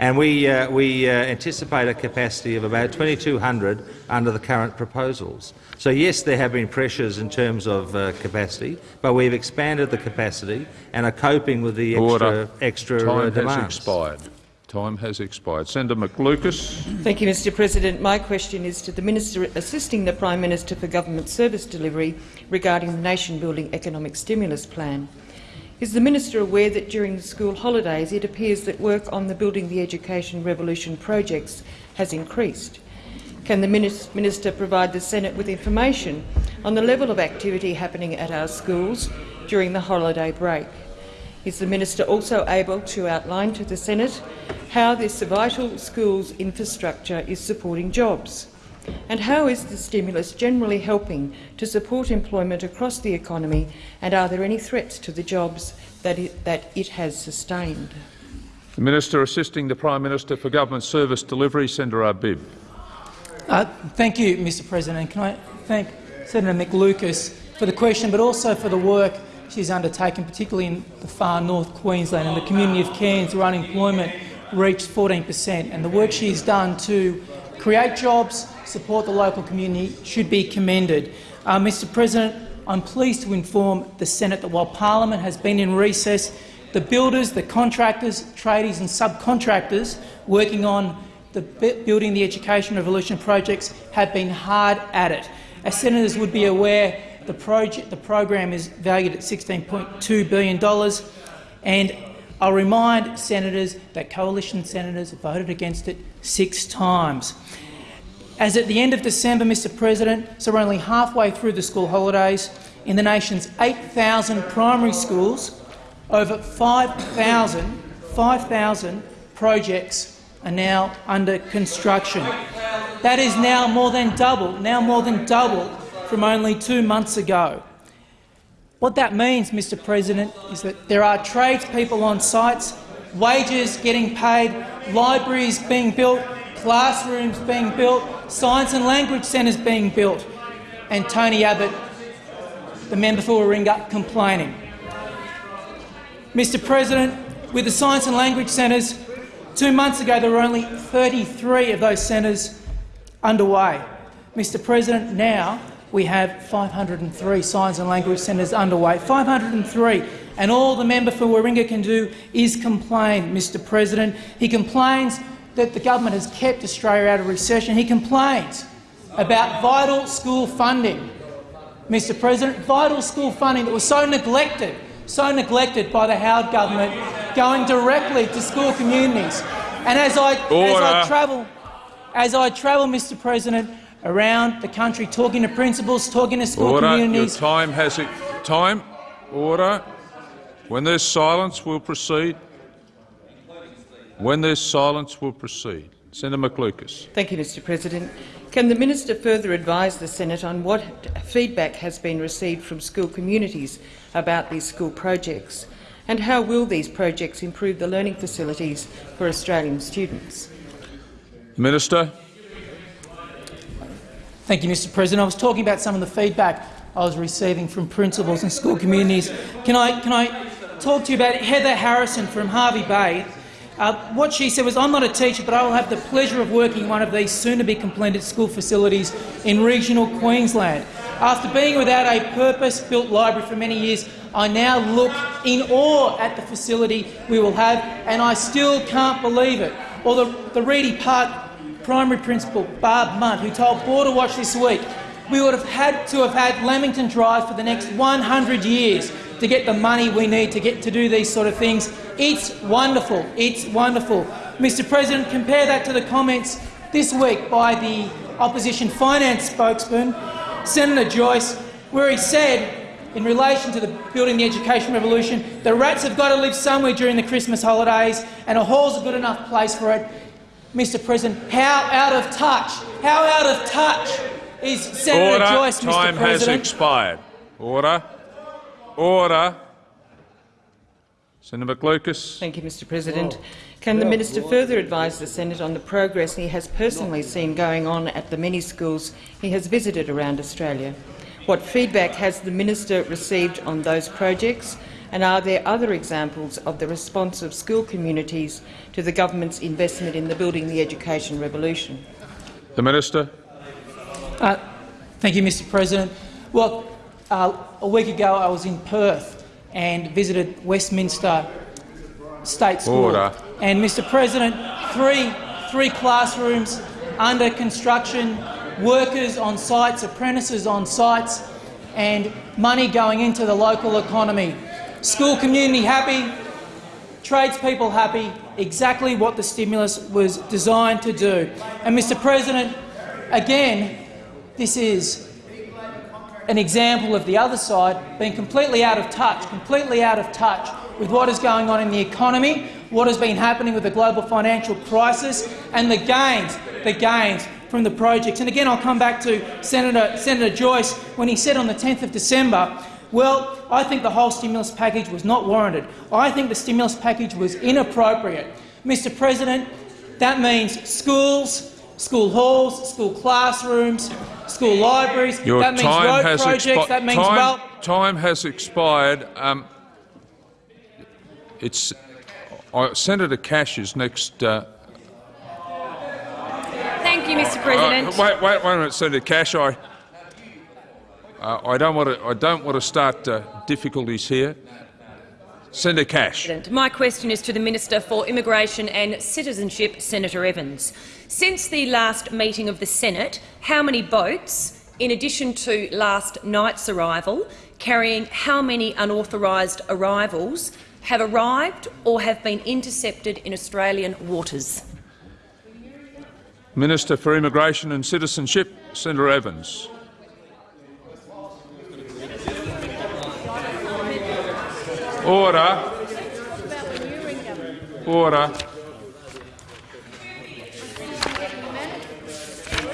And we, uh, we uh, anticipate a capacity of about 2,200 under the current proposals. So yes, there have been pressures in terms of uh, capacity, but we've expanded the capacity and are coping with the extra, Order. extra Time uh, has expired. Time has expired. Senator McLucas. Thank you, Mr President. My question is to the Minister assisting the Prime Minister for Government Service Delivery regarding the nation-building economic stimulus plan. Is the Minister aware that during the school holidays it appears that work on the Building the Education Revolution projects has increased? Can the Minister provide the Senate with information on the level of activity happening at our schools during the holiday break? Is the Minister also able to outline to the Senate how this vital schools infrastructure is supporting jobs? And how is the stimulus generally helping to support employment across the economy, and are there any threats to the jobs that it, that it has sustained? The Minister assisting the Prime Minister for Government Service Delivery, Senator Arbib. Uh, thank you, Mr President. Can I thank Senator McLucas for the question, but also for the work she's undertaken, particularly in the far north Queensland and the community of Cairns, where unemployment reached 14 per cent. And the work she's done to create jobs, support the local community, should be commended. Uh, Mr President, I'm pleased to inform the Senate that while Parliament has been in recess, The builders, the contractors, tradies and subcontractors working on the Building the Education Revolution projects have been hard at it. As senators would be aware, the, project, the program is valued at $16.2 billion, and I'll remind senators that coalition senators voted against it six times. As at the end of December, Mr President, so we're only halfway through the school holidays, in the nation's 8,000 primary schools, over 5,000 5, projects are now under construction. That is now more than double, now more than double from only two months ago. What that means, Mr President, is that there are tradespeople on sites, wages getting paid, libraries being built, classrooms being built, science and language centres being built, and Tony Abbott, the member for Warringah, complaining. Mr President, with the science and language centres, two months ago there were only 33 of those centres underway. Mr President, now we have 503 science and language centres underway. 503. And all the member for Warringah can do is complain, Mr President. He complains that the government has kept Australia out of recession. He complains about vital school funding. Mr President, vital school funding that was so neglected, so neglected by the Howard government, going directly to school communities. And as I, as I travel, as I travel, Mr President, around the country talking to principals, talking to school order. communities. Your time has it. Time. Order. When there's silence, we'll proceed. When there's silence, we'll proceed. Senator McLucas. Thank you, Mr President. Can the minister further advise the Senate on what feedback has been received from school communities about these school projects, and how will these projects improve the learning facilities for Australian students? Minister. Thank you, Mr President. I was talking about some of the feedback I was receiving from principals and school communities. Can I, can I talk to you about Heather Harrison from Hervey Bay? Uh, what she said was, I'm not a teacher, but I will have the pleasure of working in one of these soon-to-be completed school facilities in regional Queensland. After being without a purpose-built library for many years, I now look in awe at the facility we will have, and I still can't believe it. Or the, the Reidy Park primary principal Barb Munt, who told Border Watch this week we would have had to have had Lamington Drive for the next 100 years to get the money we need to get to do these sort of things. It's wonderful. It's wonderful. Mr President, compare that to the comments this week by the opposition finance spokesman, Senator Joyce, where he said in relation to the Building the Education Revolution, the rats have got to live somewhere during the Christmas holidays and a hall's a good enough place for it. Mr President, how out of touch, how out of touch is Senator Order. Joyce, Time Mr President? has expired. Order. Order. Senator McLucas. Thank you, Mr President. Can the minister further advise the Senate on the progress he has personally seen going on at the many schools he has visited around Australia? What feedback has the minister received on those projects and are there other examples of the response of school communities to the government's investment in the Building the Education Revolution? The Minister. Uh, thank you, Mr President. Well, uh, a week ago I was in Perth and visited Westminster State School. Order. And, Mr President, three, three classrooms under construction, workers on sites, apprentices on sites, and money going into the local economy. School community happy, tradespeople happy, exactly what the stimulus was designed to do. And, Mr President, again, this is an example of the other side being completely out of touch, completely out of touch with what is going on in the economy, what has been happening with the global financial crisis and the gains, the gains from the projects. And again, I'll come back to Senator, Senator Joyce when he said on the 10th of December well, I think the whole stimulus package was not warranted. I think the stimulus package was inappropriate. Mr President, that means schools, school halls, school classrooms, school libraries, Your that means time road has projects, that means time, well time has expired. Um, it's uh, Senator Cash is next. Uh, Thank you, Mr uh, President. wait, wait, wait a minute, Senator Cash. I, uh, I don't want to. I don't want to start uh, difficulties here. Senator Cash. My question is to the Minister for Immigration and Citizenship, Senator Evans. Since the last meeting of the Senate, how many boats, in addition to last night's arrival, carrying how many unauthorised arrivals, have arrived or have been intercepted in Australian waters? Minister for Immigration and Citizenship, Senator Evans. Order. Order.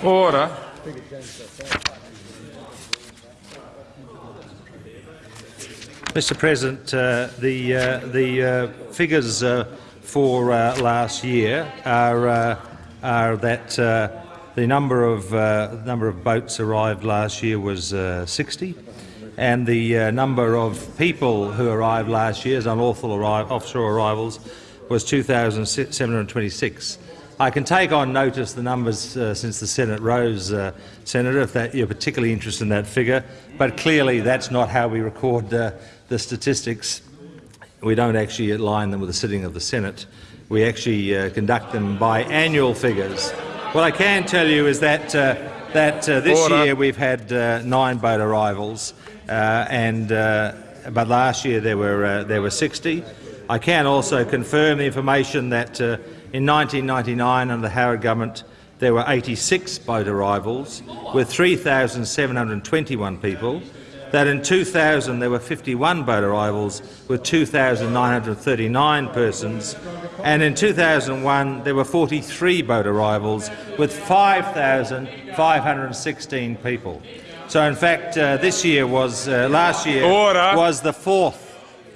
Order. Mr President, uh, the, uh, the uh, figures uh, for uh, last year are, uh, are that the number of, number of boats arrived last year was 60 and the number of people who arrived last year as unlawful arri offshore arrivals was 2,726. I can take on notice the numbers uh, since the Senate rose, uh, Senator, if that, you're particularly interested in that figure, but clearly that's not how we record uh, the statistics. We don't actually align them with the sitting of the Senate. We actually uh, conduct them by annual figures. What I can tell you is that, uh, that uh, this Order. year we've had nine boat arrivals, and, but last year there were, there were 60. I can also confirm the information that in 1999, under the Howard government, there were 86 boat arrivals with 3,721 people. That in 2000 there were 51 boat arrivals with 2,939 persons, and in 2001 there were 43 boat arrivals with 5,516 people. So, in fact, uh, this year was uh, last year Order. was the fourth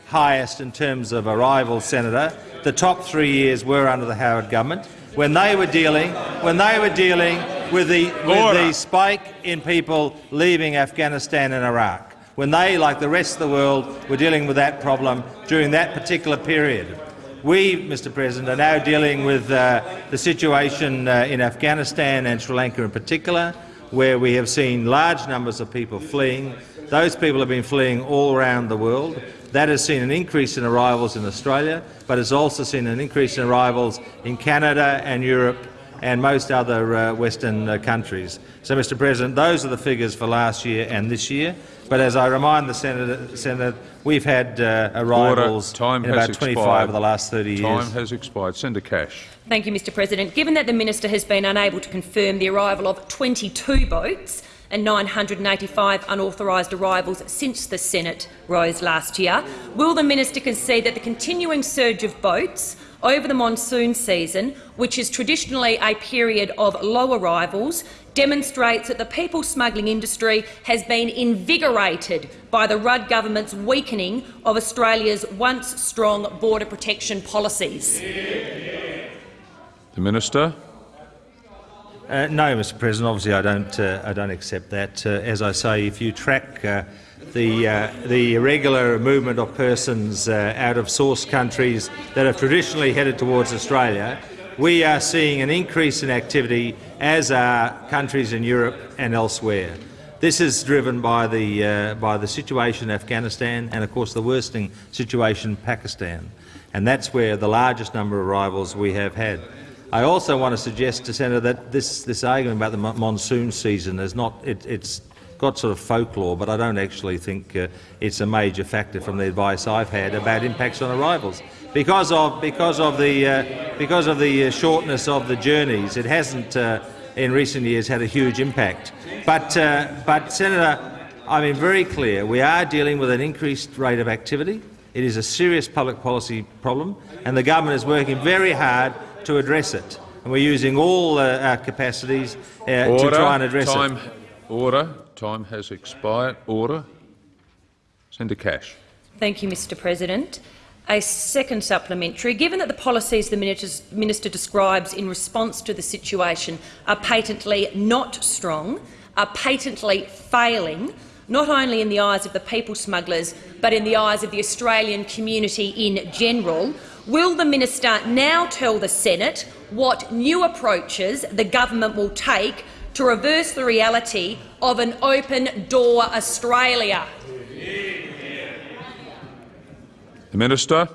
highest in terms of arrivals, Senator. The top three years were under the Howard government when they were dealing when they were dealing with the, with the spike in people leaving Afghanistan and Iraq. When they, like the rest of the world, were dealing with that problem during that particular period. We, Mr President, are now dealing with uh, the situation uh, in Afghanistan and Sri Lanka in particular, where we have seen large numbers of people fleeing. Those people have been fleeing all around the world. That has seen an increase in arrivals in Australia, but has also seen an increase in arrivals in Canada and Europe and most other uh, Western uh, countries. So, Mr President, those are the figures for last year and this year. But as I remind the Senator, Senator we've had uh, arrivals Time in has about 25 expired. of the last 30 Time years. has expired. Senator Cash. Thank you, Mr President. Given that the minister has been unable to confirm the arrival of 22 boats and 985 unauthorised arrivals since the Senate rose last year, will the minister concede that the continuing surge of boats over the monsoon season, which is traditionally a period of low arrivals, demonstrates that the people smuggling industry has been invigorated by the Rudd government's weakening of Australia's once strong border protection policies. The Minister. Uh, no, Mr. President. Obviously, I don't. Uh, I don't accept that. Uh, as I say, if you track uh, the uh, the irregular movement of persons uh, out of source countries that have traditionally headed towards Australia, we are seeing an increase in activity, as are countries in Europe and elsewhere. This is driven by the uh, by the situation in Afghanistan and, of course, the worsening situation in Pakistan, and that's where the largest number of arrivals we have had. I also want to suggest to Senator that this, this argument about the monsoon season is not it, it's got sort of folklore, but I don't actually think uh, it's a major factor from the advice I've had about impacts on arrivals. Because of because of the uh, because of the uh, shortness of the journeys, it hasn't uh, in recent years had a huge impact. But uh, but Senator, I mean very clear, we are dealing with an increased rate of activity. It is a serious public policy problem, and the government is working very hard to address it. And we're using all uh, our capacities uh, to try and address Time. it. Order. Time has expired. Order. Senator Cash. Thank you, Mr President. A second supplementary. Given that the policies the minister describes in response to the situation are patently not strong, are patently failing, not only in the eyes of the people smugglers but in the eyes of the Australian community in general, will the minister now tell the Senate what new approaches the government will take to reverse the reality of an open door Australia? The Minister.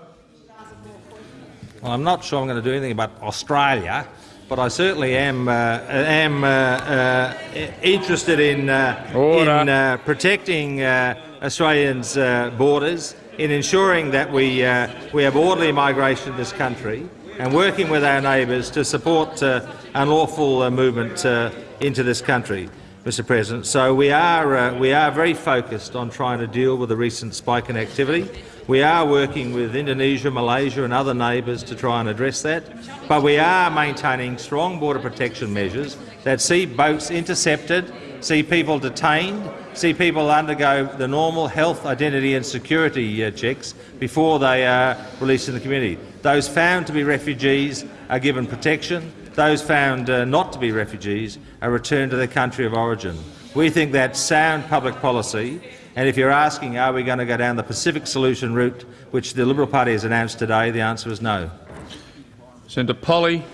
Well, I'm not sure I'm going to do anything about Australia, but I certainly am uh, am uh, uh, interested in uh, in uh, protecting uh, Australians' uh, borders, in ensuring that we uh, we have orderly migration in this country, and working with our neighbours to support uh, unlawful uh, movement uh, into this country. Mr President. So we are, uh, we are very focused on trying to deal with the recent spike in activity. We are working with Indonesia, Malaysia and other neighbours to try and address that, but we are maintaining strong border protection measures that see boats intercepted, see people detained, see people undergo the normal health, identity and security uh, checks before they are released in the community. Those found to be refugees are given protection. Those found uh, not to be refugees are returned to their country of origin. We think that's sound public policy, and if you're asking are we going to go down the Pacific solution route, which the Liberal Party has announced today, the answer is no. Senator Polly.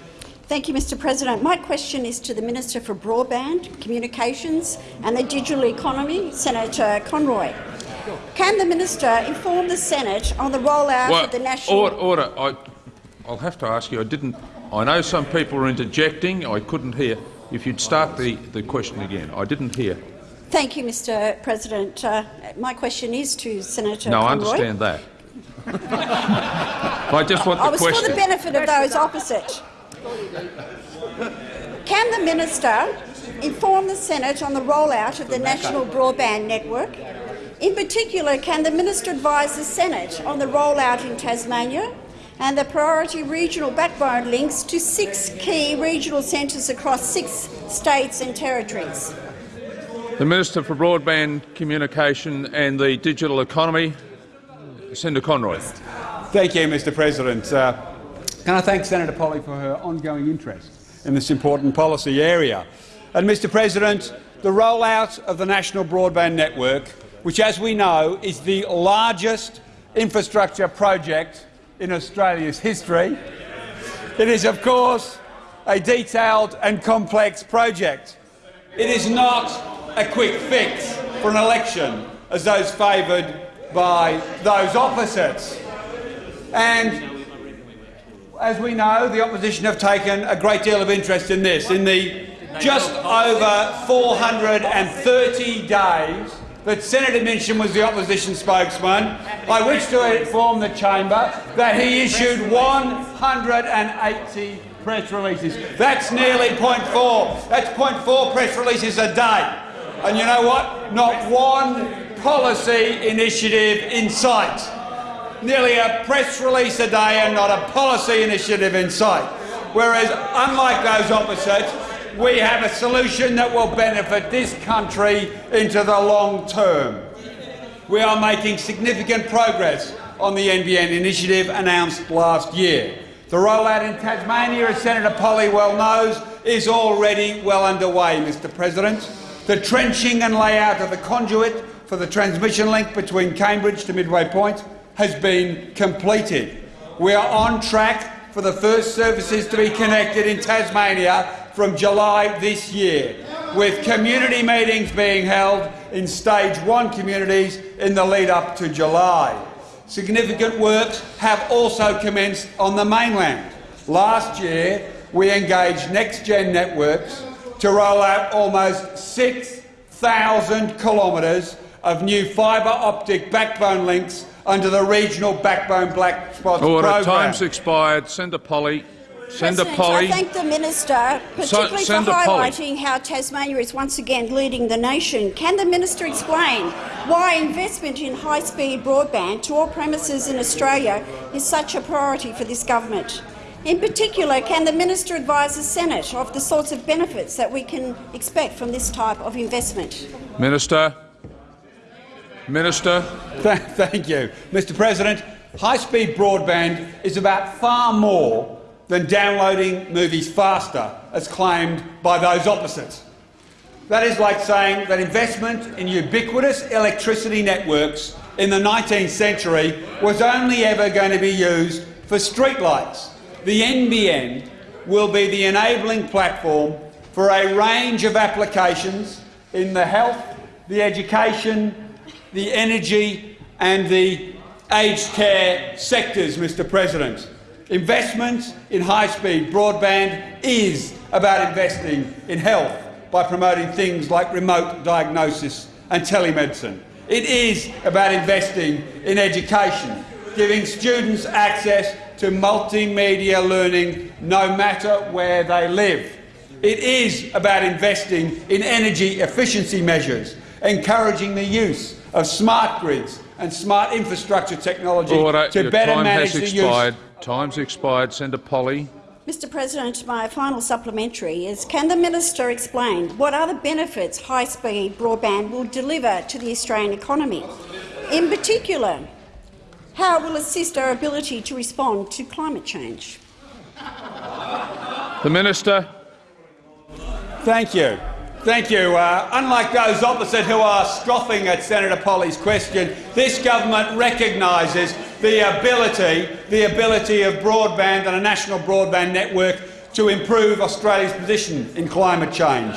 Thank you, Mr President. My question is to the Minister for Broadband, Communications and the Digital Economy, Senator Conroy. Can the minister inform the Senate on the rollout Well, of the national... order, order. I, I'll have to ask you. I didn't. I know some people are interjecting. I couldn't hear. If you'd start the, the question again, I didn't hear. Thank you, Mr President. Uh, my question is to Senator no, I understand that. I just want the question. I was question. for the benefit of those opposite. Can the minister inform the Senate on the rollout of the National Broadband Network? In particular, can the minister advise the Senate on the rollout in Tasmania and the priority regional backbone links to six key regional centres across six states and territories? The Minister for Broadband Communication and the Digital Economy, Senator Conroy. Thank you, Mr President. Uh, can I thank Senator Polly for her ongoing interest in this important policy area? And, Mr President, the rollout of the National Broadband Network, which, as we know, is the largest infrastructure project in Australia's history, it is, of course, a detailed and complex project. It is not a quick fix for an election, as those favoured by those opposites. And as we know, the opposition have taken a great deal of interest in this. In the just over 430 days that Senator Minchin was the opposition spokesman, I wish to inform the chamber that he issued 180 press releases. That's nearly 0.4. That's 0.4 press releases a day. And you know what? Not one policy initiative in sight. Nearly a press release a day and not a policy initiative in sight. Whereas, unlike those opposites, we have a solution that will benefit this country into the long term. We are making significant progress on the NBN initiative announced last year. The rollout in Tasmania, as Senator Polly well knows, is already well underway, Mr President. The trenching and layout of the conduit for the transmission link between Cambridge to Midway Point has been completed. We are on track for the first services to be connected in Tasmania from July this year, with community meetings being held in stage one communities in the lead up to July. Significant works have also commenced on the mainland. Last year, we engaged NextGen Networks to roll out almost 6,000 kilometres of new fibre optic backbone links under the regional backbone black spots Order. program. Time's expired. Senator Polly. Senator President, Polly. I thank the minister, particularly for Senator Polly. highlighting how Tasmania is once again leading the nation. Can the minister explain why investment in high-speed broadband to all premises in Australia is such a priority for this government? In particular, can the minister advise the Senate of the sorts of benefits that we can expect from this type of investment? Minister. Minister. Thank you. Mr President, high-speed broadband is about far more than downloading movies faster, as claimed by those opposites. That is like saying that investment in ubiquitous electricity networks in the 19th century was only ever going to be used for streetlights. The NBN will be the enabling platform for a range of applications in the health, the education, the energy and the aged care sectors, Mr President. Investment in high-speed broadband is about investing in health by promoting things like remote diagnosis and telemedicine. It is about investing in education, giving students access to multimedia learning no matter where they live. It is about investing in energy efficiency measures, encouraging the use of smart grids and smart infrastructure technology Order. to Your better time manage has the expired. use. Time's expired. Senator Polley. Mr President, my final supplementary is can the minister explain what other benefits high-speed broadband will deliver to the Australian economy? In particular, how it will assist our ability to respond to climate change? The Minister. Thank you. Thank you. Uh, unlike those opposite who are scoffing at Senator Polley's question, this government recognises the ability, the ability of broadband and a national broadband network to improve Australia's position in climate change.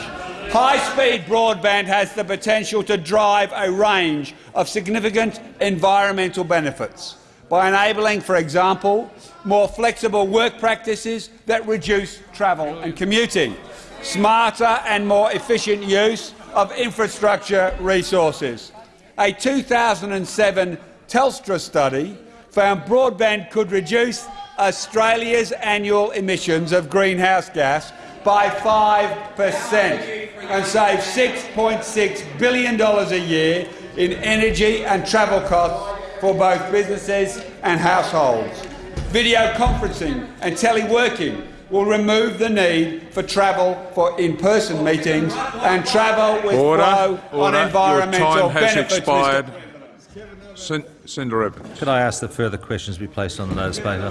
High-speed broadband has the potential to drive a range of significant environmental benefits by enabling, for example, more flexible work practices that reduce travel and commuting, smarter and more efficient use of infrastructure resources. A 2007 Telstra study found broadband could reduce Australia's annual emissions of greenhouse gas by 5 per cent and save $6.6 billion a year in energy and travel costs for both businesses and households. Video conferencing and teleworking will remove the need for travel for in-person meetings and travel with Order. flow on Order. environmental Your time has benefits. Mr. expired. Sen Senator Evans. Could I ask that further questions be placed on the notice paper?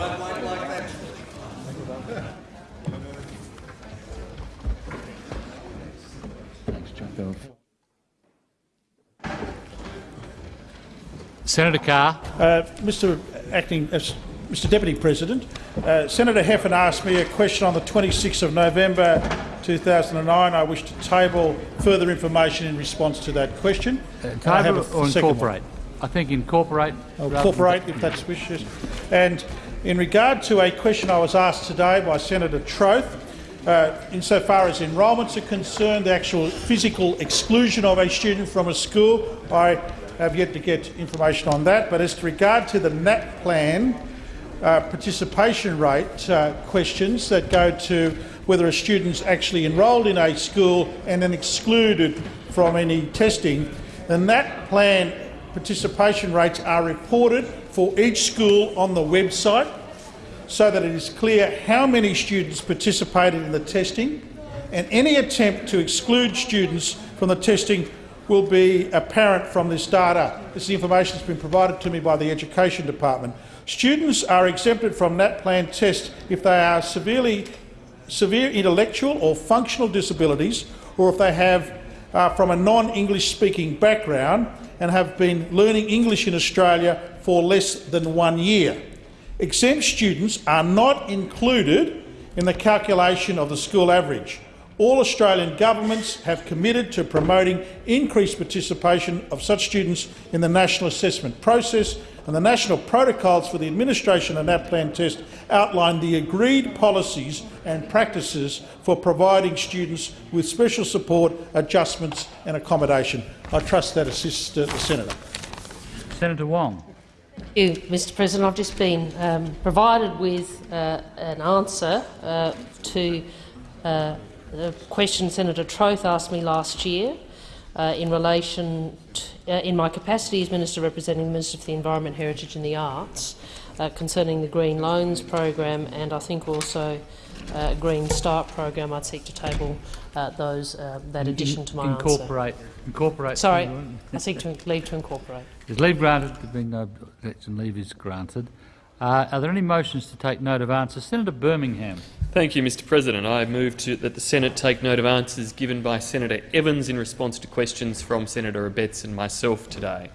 Senator Carr. Uh, Mr. Acting, uh, Mr. Deputy President, uh, Senator Heffernan asked me a question on the 26th of November 2009. I wish to table further information in response to that question. I Uh, Table a or incorporate? I think incorporate. Incorporate if that's wishes. And in regard to a question I was asked today by Senator Troeth, uh, insofar as enrolments are concerned, the actual physical exclusion of a student from a school, I have yet to get information on that. But as to regard to the NAPLAN uh, participation rate uh, questions that go to whether a student's actually enrolled in a school and then excluded from any testing, the NAPLAN participation rates are reported for each school on the website so that it is clear how many students participated in the testing and any attempt to exclude students from the testing will be apparent from this data. This information has been provided to me by the Education Department. Students are exempted from NAPLAN tests if they are severely, severe intellectual or functional disabilities or if they have uh, from a non-English speaking background and have been learning English in Australia for less than one year. Exempt students are not included in the calculation of the school average. All Australian governments have committed to promoting increased participation of such students in the national assessment process, and the national protocols for the administration of the NAPLAN test outline the agreed policies and practices for providing students with special support, adjustments and accommodation. I trust that assists uh, the senator. Senator Wong. Thank you, Mr President. I've just been um, provided with uh, an answer uh, to uh, a question Senator Troeth asked me last year uh, in relation to, uh, in my capacity as Minister representing the Minister for the Environment, Heritage and the Arts uh, concerning the Green Loans program and I think also uh, Green Start program. I'd seek to table uh, those uh, that addition to my incorporate. answer. Incorporate. Sorry, I seek to leave to incorporate. Is leave granted? There being no objection, leave is granted. Uh, are there any motions to take note of answers? Senator Birmingham. Thank you, Mr President. I move to, that the Senate take note of answers given by Senator Evans in response to questions from Senator Abetz and myself today.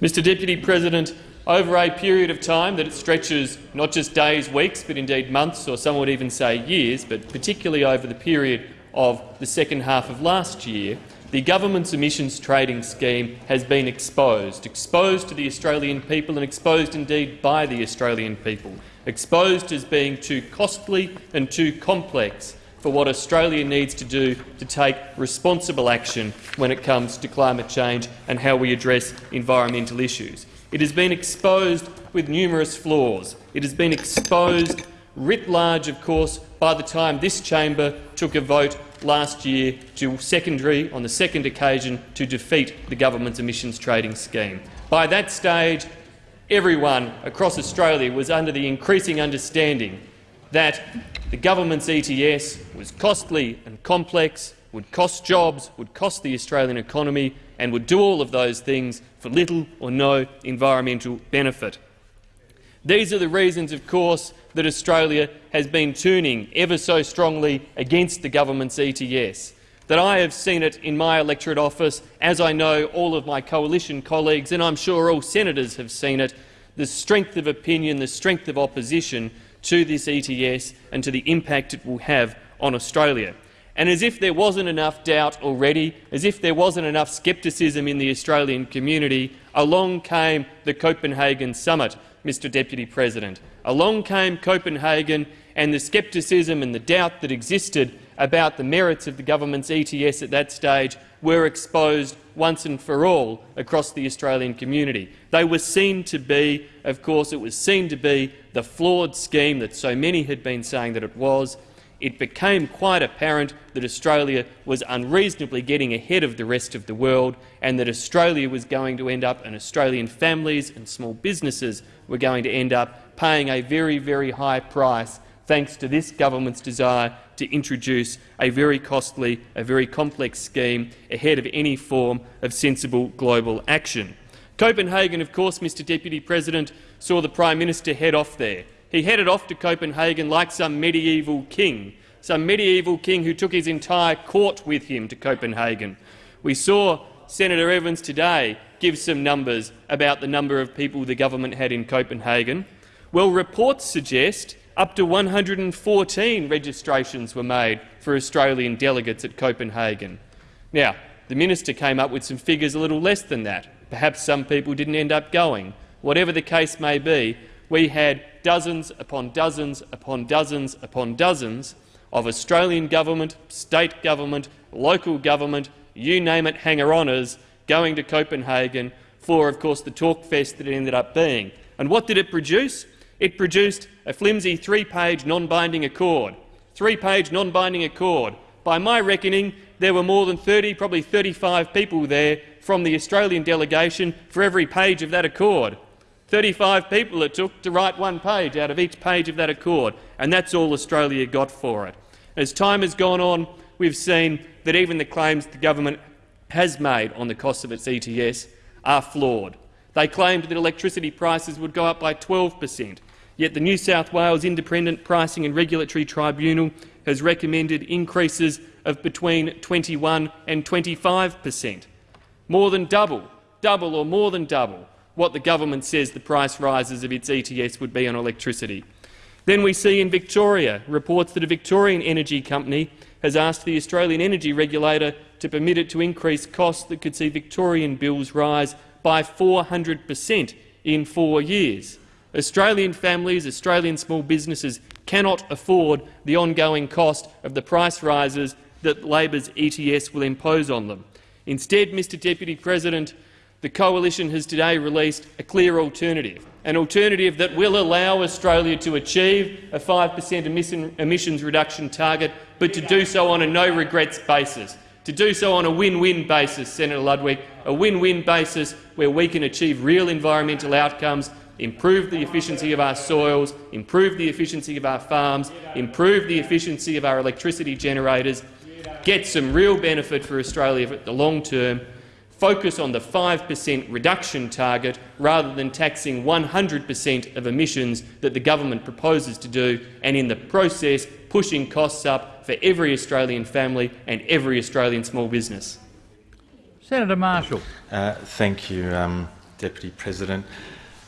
Mr Deputy President, over a period of time that stretches not just days, weeks, but indeed months, or some would even say years, but particularly over the period of the second half of last year, the government's emissions trading scheme has been exposed, exposed to the Australian people and exposed indeed by the Australian people, exposed as being too costly and too complex for what Australia needs to do to take responsible action when it comes to climate change and how we address environmental issues. It has been exposed with numerous flaws. It has been exposed writ large, of course, by the time this chamber took a vote last year to secondary, on the second occasion, to defeat the government's emissions trading scheme. By that stage, everyone across Australia was under the increasing understanding that the government's ETS was costly and complex, would cost jobs, would cost the Australian economy and would do all of those things for little or no environmental benefit. These are the reasons, of course, that Australia has been tuning ever so strongly against the government's ETS, that I have seen it in my electorate office, as I know all of my coalition colleagues, and I'm sure all senators have seen it, the strength of opinion, the strength of opposition to this ETS and to the impact it will have on Australia. And as if there wasn't enough doubt already, as if there wasn't enough scepticism in the Australian community, along came the Copenhagen summit, Mr Deputy President. Along came Copenhagen and the scepticism and the doubt that existed about the merits of the government's ETS at that stage were exposed once and for all across the Australian community. They were seen to be, of course, it was seen to be the flawed scheme that so many had been saying that it was. It became quite apparent that Australia was unreasonably getting ahead of the rest of the world and that Australia was going to end up, and Australian families and small businesses were going to end up paying a very, very high price thanks to this government's desire to introduce a very costly, a very complex scheme ahead of any form of sensible global action. Copenhagen, of course, Mr Deputy President, saw the Prime Minister head off there. He headed off to Copenhagen like some medieval king, some medieval king who took his entire court with him to Copenhagen. We saw Senator Evans today give some numbers about the number of people the government had in Copenhagen. Well, reports suggest up to 114 registrations were made for Australian delegates at Copenhagen. Now, the minister came up with some figures a little less than that. Perhaps some people didn't end up going. Whatever the case may be, we had dozens upon dozens upon dozens upon dozens of Australian government, state government, local government, you name it, hanger-oners going to Copenhagen for, of course, the talk fest that it ended up being. And what did it produce? It produced a flimsy three-page non-binding accord. Three-page non-binding accord. By my reckoning, there were more than 30, probably 35 people there from the Australian delegation for every page of that accord. 35 people it took to write one page out of each page of that accord, and that's all Australia got for it. As time has gone on, we've seen that even the claims the government has made on the cost of its ETS are flawed. They claimed that electricity prices would go up by 12 per cent, yet the New South Wales Independent Pricing and Regulatory Tribunal has recommended increases of between 21 and 25 per cent, more than double, double or more than double what the government says the price rises of its ETS would be on electricity. Then we see in Victoria reports that a Victorian energy company has asked the Australian energy regulator to permit it to increase costs that could see Victorian bills rise by 400 per cent in four years. Australian families, Australian small businesses cannot afford the ongoing cost of the price rises that Labor's ETS will impose on them. Instead, Mr Deputy President, the Coalition has today released a clear alternative, an alternative that will allow Australia to achieve a 5 per cent emissions reduction target, but to do so on a no-regrets basis, to do so on a win-win basis, Senator Ludwig, a win-win basis where we can achieve real environmental outcomes, improve the efficiency of our soils, improve the efficiency of our farms, improve the efficiency of our electricity generators, get some real benefit for Australia for the long term, focus on the 5 per cent reduction target rather than taxing 100 per cent of emissions that the government proposes to do, and in the process pushing costs up for every Australian family and every Australian small business. Senator Marshall. Uh, thank you, um, Deputy President.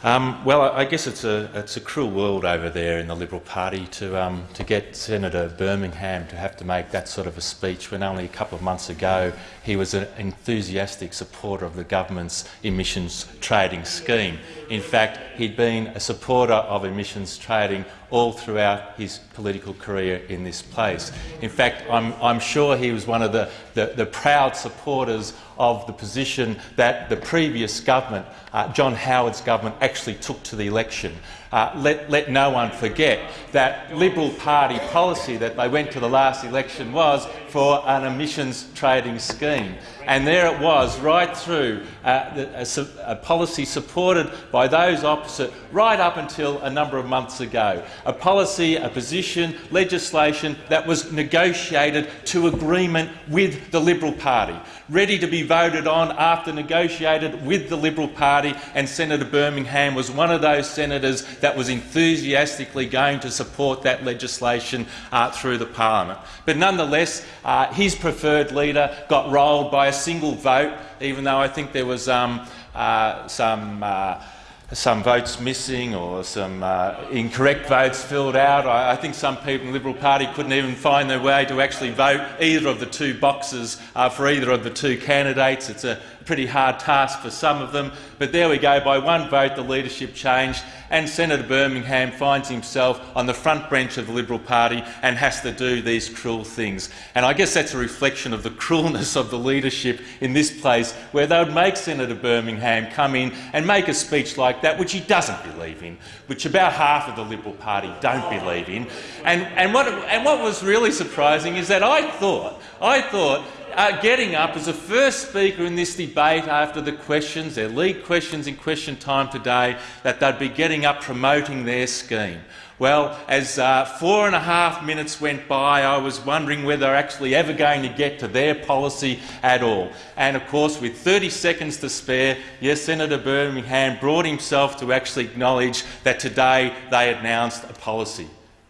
Um, well, I guess it's a it's a cruel world over there in the Liberal Party to um, to get Senator Birmingham to have to make that sort of a speech when only a couple of months ago he was an enthusiastic supporter of the government's emissions trading scheme. In fact, he'd been a supporter of emissions trading all throughout his political career in this place. In fact, I'm, I'm sure he was one of the, the, the, proud supporters of the position that the previous government, uh, John Howard's government, actually took to the election. Uh, let, let no one forget that Liberal Party policy that they went to the last election was for an emissions trading scheme. And there it was, right through uh, a, a, policy supported by those opposite right up until a number of months ago. A policy, a position, legislation that was negotiated to agreement with the Liberal Party, ready to be voted on after negotiated with the Liberal Party, and Senator Birmingham was one of those senators that was enthusiastically going to support that legislation uh, through the parliament. But nonetheless, uh, his preferred leader got rolled by a single vote, even though I think there was um, uh, some uh, some votes missing or some uh, incorrect votes filled out. I, I, think some people in the Liberal Party couldn't even find their way to actually vote either of the two boxes uh, for either of the two candidates. It's a pretty hard task for some of them. But there we go, by one vote the leadership changed and Senator Birmingham finds himself on the front bench of the Liberal Party and has to do these cruel things. And I guess that's a reflection of the cruelness of the leadership in this place, where they would make Senator Birmingham come in and make a speech like that, which he doesn't believe in, which about half of the Liberal Party don't believe in. And, and, what, and what was really surprising is that I thought, I thought uh, getting up as the first speaker in this debate after the questions, their lead questions in question time today, that they'd be getting up promoting their scheme. Well, as uh, four and a half minutes went by, I was wondering whether they're actually ever going to get to their policy at all. And of course, with 30 seconds to spare, yes, Senator Birmingham brought himself to actually acknowledge that today they announced a policy.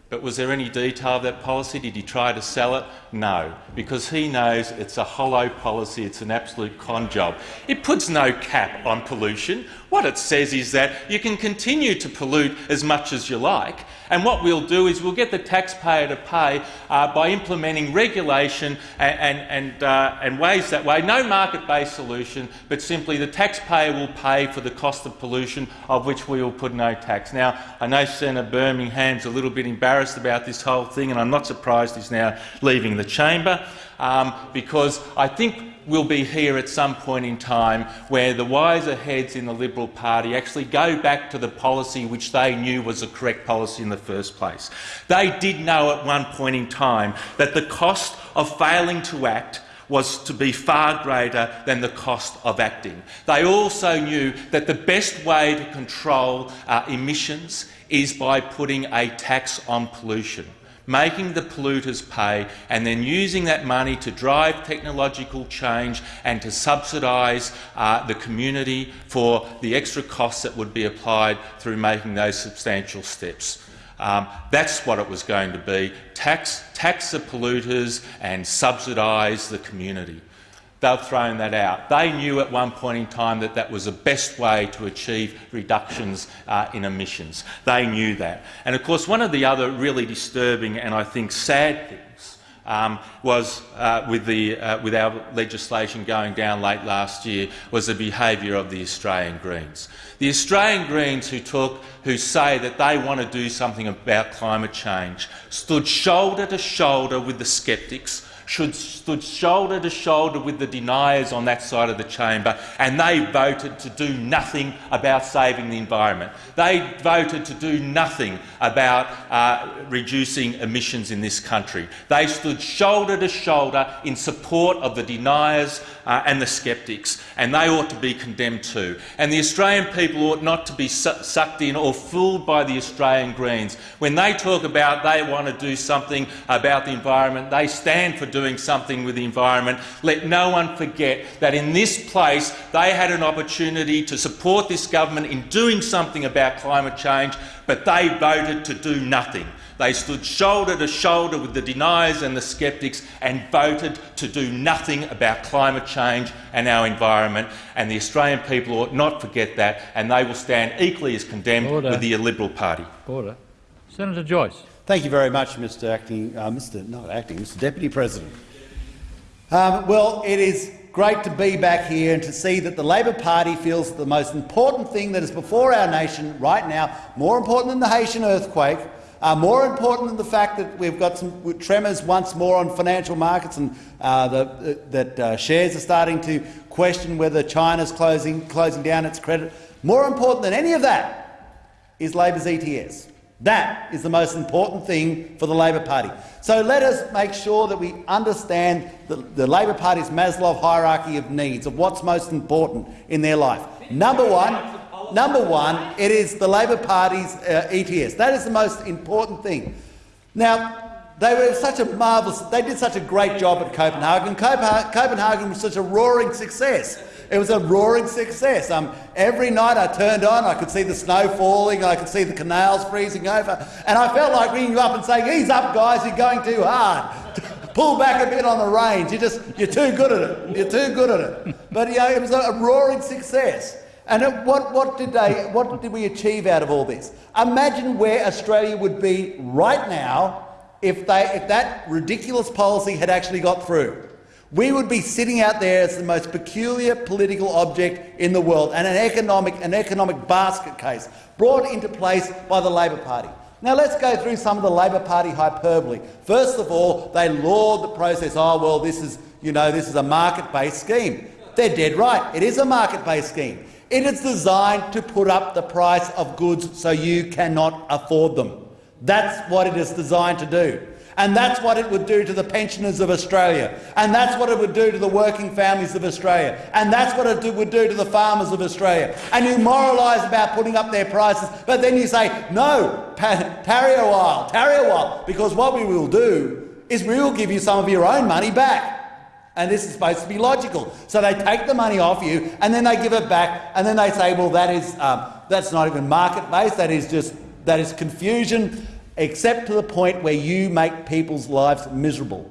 But was there any detail of that policy? Did he try to sell it? No, because he knows it's a hollow policy, it's an absolute con job. It puts no cap on pollution. What it says is that you can continue to pollute as much as you like, and what we'll do is we'll get the taxpayer to pay uh, by implementing regulation and, and, and, uh, and ways that way. No market-based solution, but simply the taxpayer will pay for the cost of pollution of which we will put no tax. Now, I know Senator Birmingham's a little bit embarrassed about this whole thing, and I'm not surprised he's now leaving the chamber um, because I think we'll be here at some point in time where the wiser heads in the Liberal Party actually go back to the policy which they knew was the correct policy in the first place. They did know at one point in time that the cost of failing to act was to be far greater than the cost of acting. They also knew that the best way to control uh, emissions is by putting a tax on pollution making the polluters pay and then using that money to drive technological change and to subsidise uh, the community for the extra costs that would be applied through making those substantial steps. Um, that's what it was going to be, tax, tax the polluters and subsidise the community. They've thrown that out. They knew at one point in time that that was the best way to achieve reductions uh, in emissions. They knew that. And of course, one of the other really disturbing and I think sad things um, was uh, with, the, uh, with our legislation going down late last year was the behaviour of the Australian Greens. The Australian Greens who, talk, who say that they want to do something about climate change stood shoulder to shoulder with the sceptics should stood shoulder to shoulder with the deniers on that side of the chamber, and they voted to do nothing about saving the environment. They voted to do nothing about uh, reducing emissions in this country. They stood shoulder to shoulder in support of the deniers uh, and the sceptics, and they ought to be condemned too. And the Australian people ought not to be su sucked in or fooled by the Australian Greens. When they talk about they want to do something about the environment, they stand for doing something with the environment. Let no one forget that in this place they had an opportunity to support this government in doing something about climate change, but they voted to do nothing They stood shoulder to shoulder with the deniers and the sceptics and voted to do nothing about climate change and our environment. And the Australian people ought not forget that, and they will stand equally as condemned Order. with the Liberal Party. Order. Senator Joyce. Thank you very much, Mr. Acting, uh, Mr. Not acting, Mr. Deputy President. Um, well, it is great to be back here and to see that the Labor Party feels that the most important thing that is before our nation right now, more important than the Haitian earthquake, uh, more important than the fact that we've got some tremors once more on financial markets and uh, the, that uh, shares are starting to question whether China's closing, closing down its credit. More important than any of that is Labor's ETS. That is the most important thing for the Labor Party. So let us make sure that we understand the, the Labor Party's Maslow hierarchy of needs, of what's most important in their life. Number one, number one, it is the Labor Party's uh, ETS. That is the most important thing. Now, they were such a marvellous, they did such a great job at Copenhagen. Copenhagen, was such a roaring success. It was a roaring success. Um, every night I turned on, I could see the snow falling, I could see the canals freezing over, and I felt like ringing you up and saying, ease up guys, you're going too hard. Pull back a bit on the reins, you're, just, you're too good at it, you're too good at it. But you know, it was a roaring success. And what, what, did they, what did we achieve out of all this? Imagine where Australia would be right now if, they, if that ridiculous policy had actually got through. We would be sitting out there as the most peculiar political object in the world and an economic, an economic basket case brought into place by the Labor Party. Now let's go through some of the Labor Party hyperbole. First of all, they laud the process. Oh well, this is you know this is a market-based scheme. They're dead right. It is a market-based scheme. It is designed to put up the price of goods so you cannot afford them. That's what it is designed to do. And that's what it would do to the pensioners of Australia. And that's what it would do to the working families of Australia. And that's what it would do to the farmers of Australia. And you moralise about putting up their prices, but then you say, no, tarry a while, tarry a while, because what we will do is we will give you some of your own money back. And this is supposed to be logical. So they take the money off you and then they give it back and then they say, well, that is, um, that's not even market-based, that is just that is confusion except to the point where you make people's lives miserable,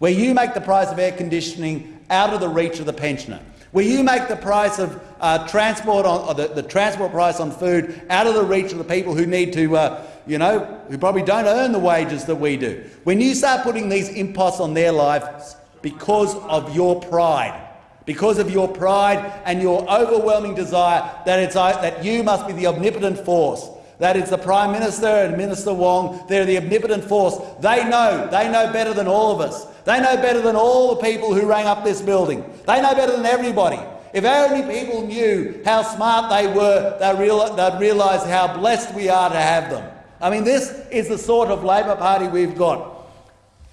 where you make the price of air conditioning out of the reach of the pensioner, where you make the price of uh, transport on or the, the, transport price on food out of the reach of the people who need to, uh, you know, who probably don't earn the wages that we do. When you start putting these imposts on their lives because of your pride, because of your pride and your overwhelming desire that, it's, uh, that you must be the omnipotent force, that is the Prime Minister and Minister Wong. They're the omnipotent force. They know. They know better than all of us. They know better than all the people who rang up this building. They know better than everybody. If only people knew how smart they were, they'd, real, they'd realise how blessed we are to have them. I mean, this is the sort of Labor Party we've got.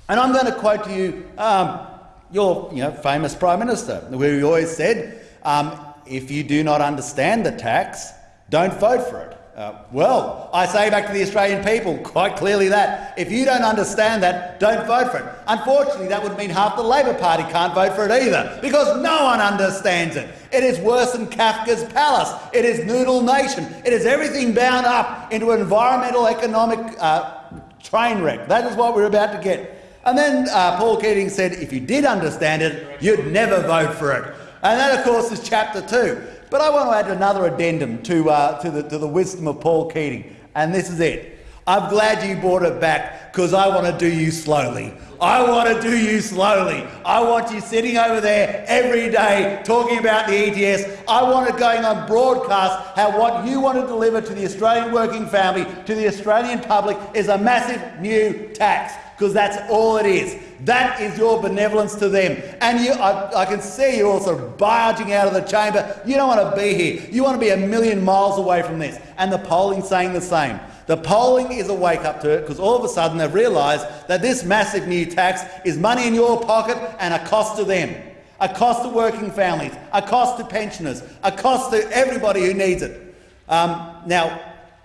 And I'm going to quote to you um, your you know, famous Prime Minister, who always said, um, if you do not understand the tax, don't vote for it. Uh, well, I say back to the Australian people quite clearly that if you don't understand that, don't vote for it. Unfortunately, that would mean half the Labor Party can't vote for it either, because no one understands it. It is worse than Kafka's Palace. It is Noodle Nation. It is everything bound up into an environmental economic uh, train wreck. That is what we're about to get. And then uh, Paul Keating said if you did understand it, you'd never vote for it. And that, of course, is chapter two. But I want to add another addendum to, uh, to, the, to the wisdom of Paul Keating, and this is it. I'm glad you brought it back because I want to do you slowly. I want to do you slowly. I want you sitting over there every day talking about the ETS. I want it going on broadcast how what you want to deliver to the Australian working family, to the Australian public, is a massive new tax because that's all it is. That is your benevolence to them. And you, I, I, can see you all sort of barging out of the chamber. You don't want to be here. You want to be a million miles away from this. And the polling's saying the same. The polling is a wake up to it because all of a sudden they've realised that this massive new tax is money in your pocket and a cost to them. A cost to working families, a cost to pensioners, a cost to everybody who needs it. Um, now,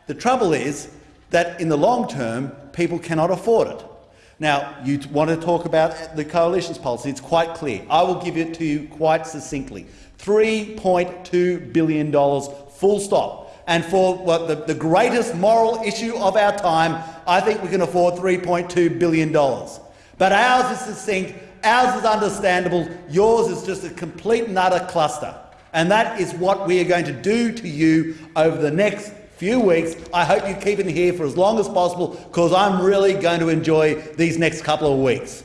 the trouble is that in the long term, people cannot afford it. Now, you want to talk about the coalition's policy. It's quite clear. I will give it to you quite succinctly. $3.2 billion, full stop. And for what the, the greatest moral issue of our time, I think we can afford $3.2 billion. But ours is succinct, ours is understandable, yours is just a complete and utter cluster. And that is what we are going to do to you over the next few weeks. I hope you keep it here for as long as possible because I'm really going to enjoy these next couple of weeks.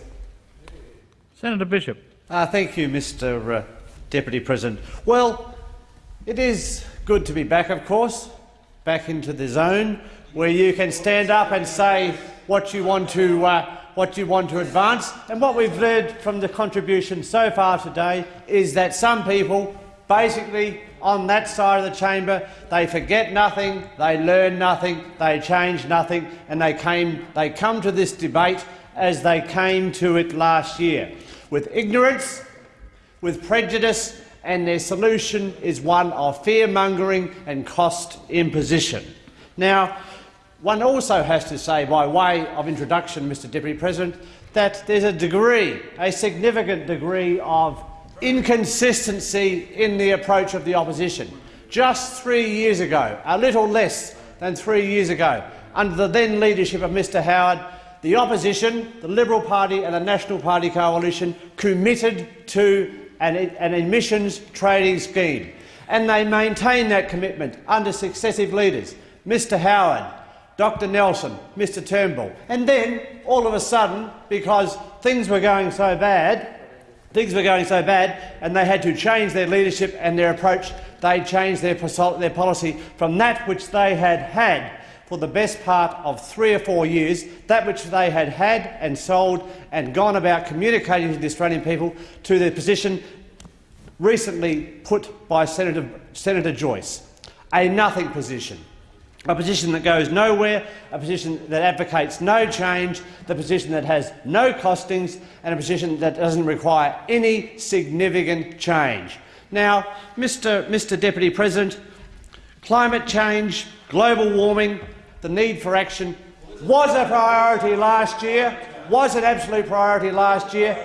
Senator Bishop. Uh, thank you, Mr uh, Deputy President. Well, it is good to be back, of course, back into the zone where you can stand up and say what you want to uh, what you want to advance. And what we've learned from the contribution so far today is that some people, basically on that side of the chamber, they forget nothing, they learn nothing, they change nothing, and they came they come to this debate as they came to it last year, with ignorance, with prejudice, and their solution is one of fear-mongering and cost imposition. Now, one also has to say, by way of introduction, Mr Deputy President, that there's a degree, a significant degree of inconsistency in the approach of the opposition. Just three years ago, a little less than three years ago, under the then leadership of Mr Howard, the opposition, the Liberal Party and the National Party coalition committed to an, an emissions trading scheme, and they maintained that commitment under successive leaders, Mr Howard, Dr Nelson, Mr Turnbull. And then, all of a sudden, because things were going so bad, things were going so bad, and they had to change their leadership and their approach, they changed their, their policy from that which they had had for the best part of three or four years, that which they had had and sold and gone about communicating to the Australian people, to the position recently put by Senator, Senator Joyce, a nothing position a position that goes nowhere, a position that advocates no change, the position that has no costings and a position that doesn't require any significant change. Now, Mr, Mr Deputy President, climate change, global warming, the need for action was a priority last year, was an absolute priority last year,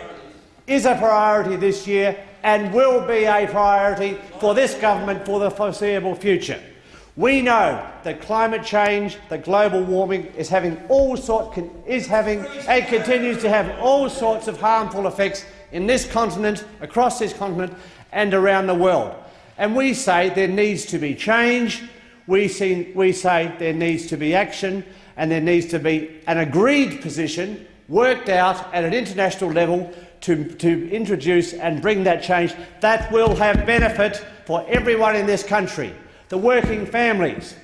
is a priority this year and will be a priority for this government for the foreseeable future. We know that climate change, that global warming is having all sorts is having and continues to have all sorts of harmful effects in this continent, across this continent, and around the world. And we say there needs to be change. We, see, we say there needs to be action, and there needs to be an agreed position worked out at an international level to, to introduce and bring that change that will have benefit for everyone in this country the working families,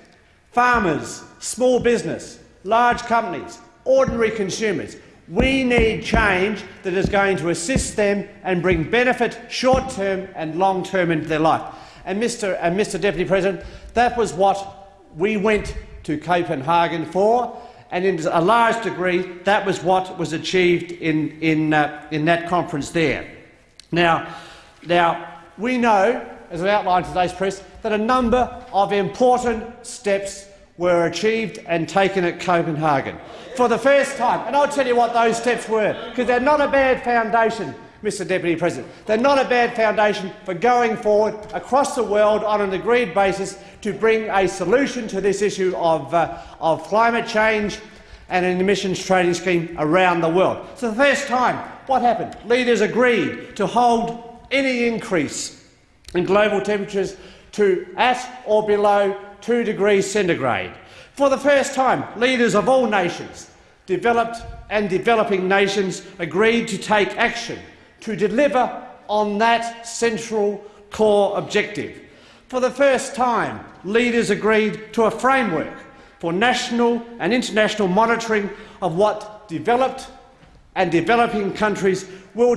farmers, small business, large companies, ordinary consumers. We need change that is going to assist them and bring benefit short-term and long-term into their life. And Mr, and Mr Deputy President, that was what we went to Copenhagen for, and in a large degree that was what was achieved in, in, uh, in that conference there. Now, now, we know, as I outlined in today's press, that a number of important steps were achieved and taken at Copenhagen for the first time. And I'll tell you what those steps were, because they're not a bad foundation, Mr Deputy President. They're not a bad foundation for going forward across the world on an agreed basis to bring a solution to this issue of, uh, of climate change and an emissions trading scheme around the world. So the first time, what happened? Leaders agreed to hold any increase in global temperatures to at or below 2 degrees centigrade. For the first time, leaders of all nations, developed and developing nations, agreed to take action to deliver on that central core objective. For the first time, leaders agreed to a framework for national and international monitoring of what developed and developing countries will,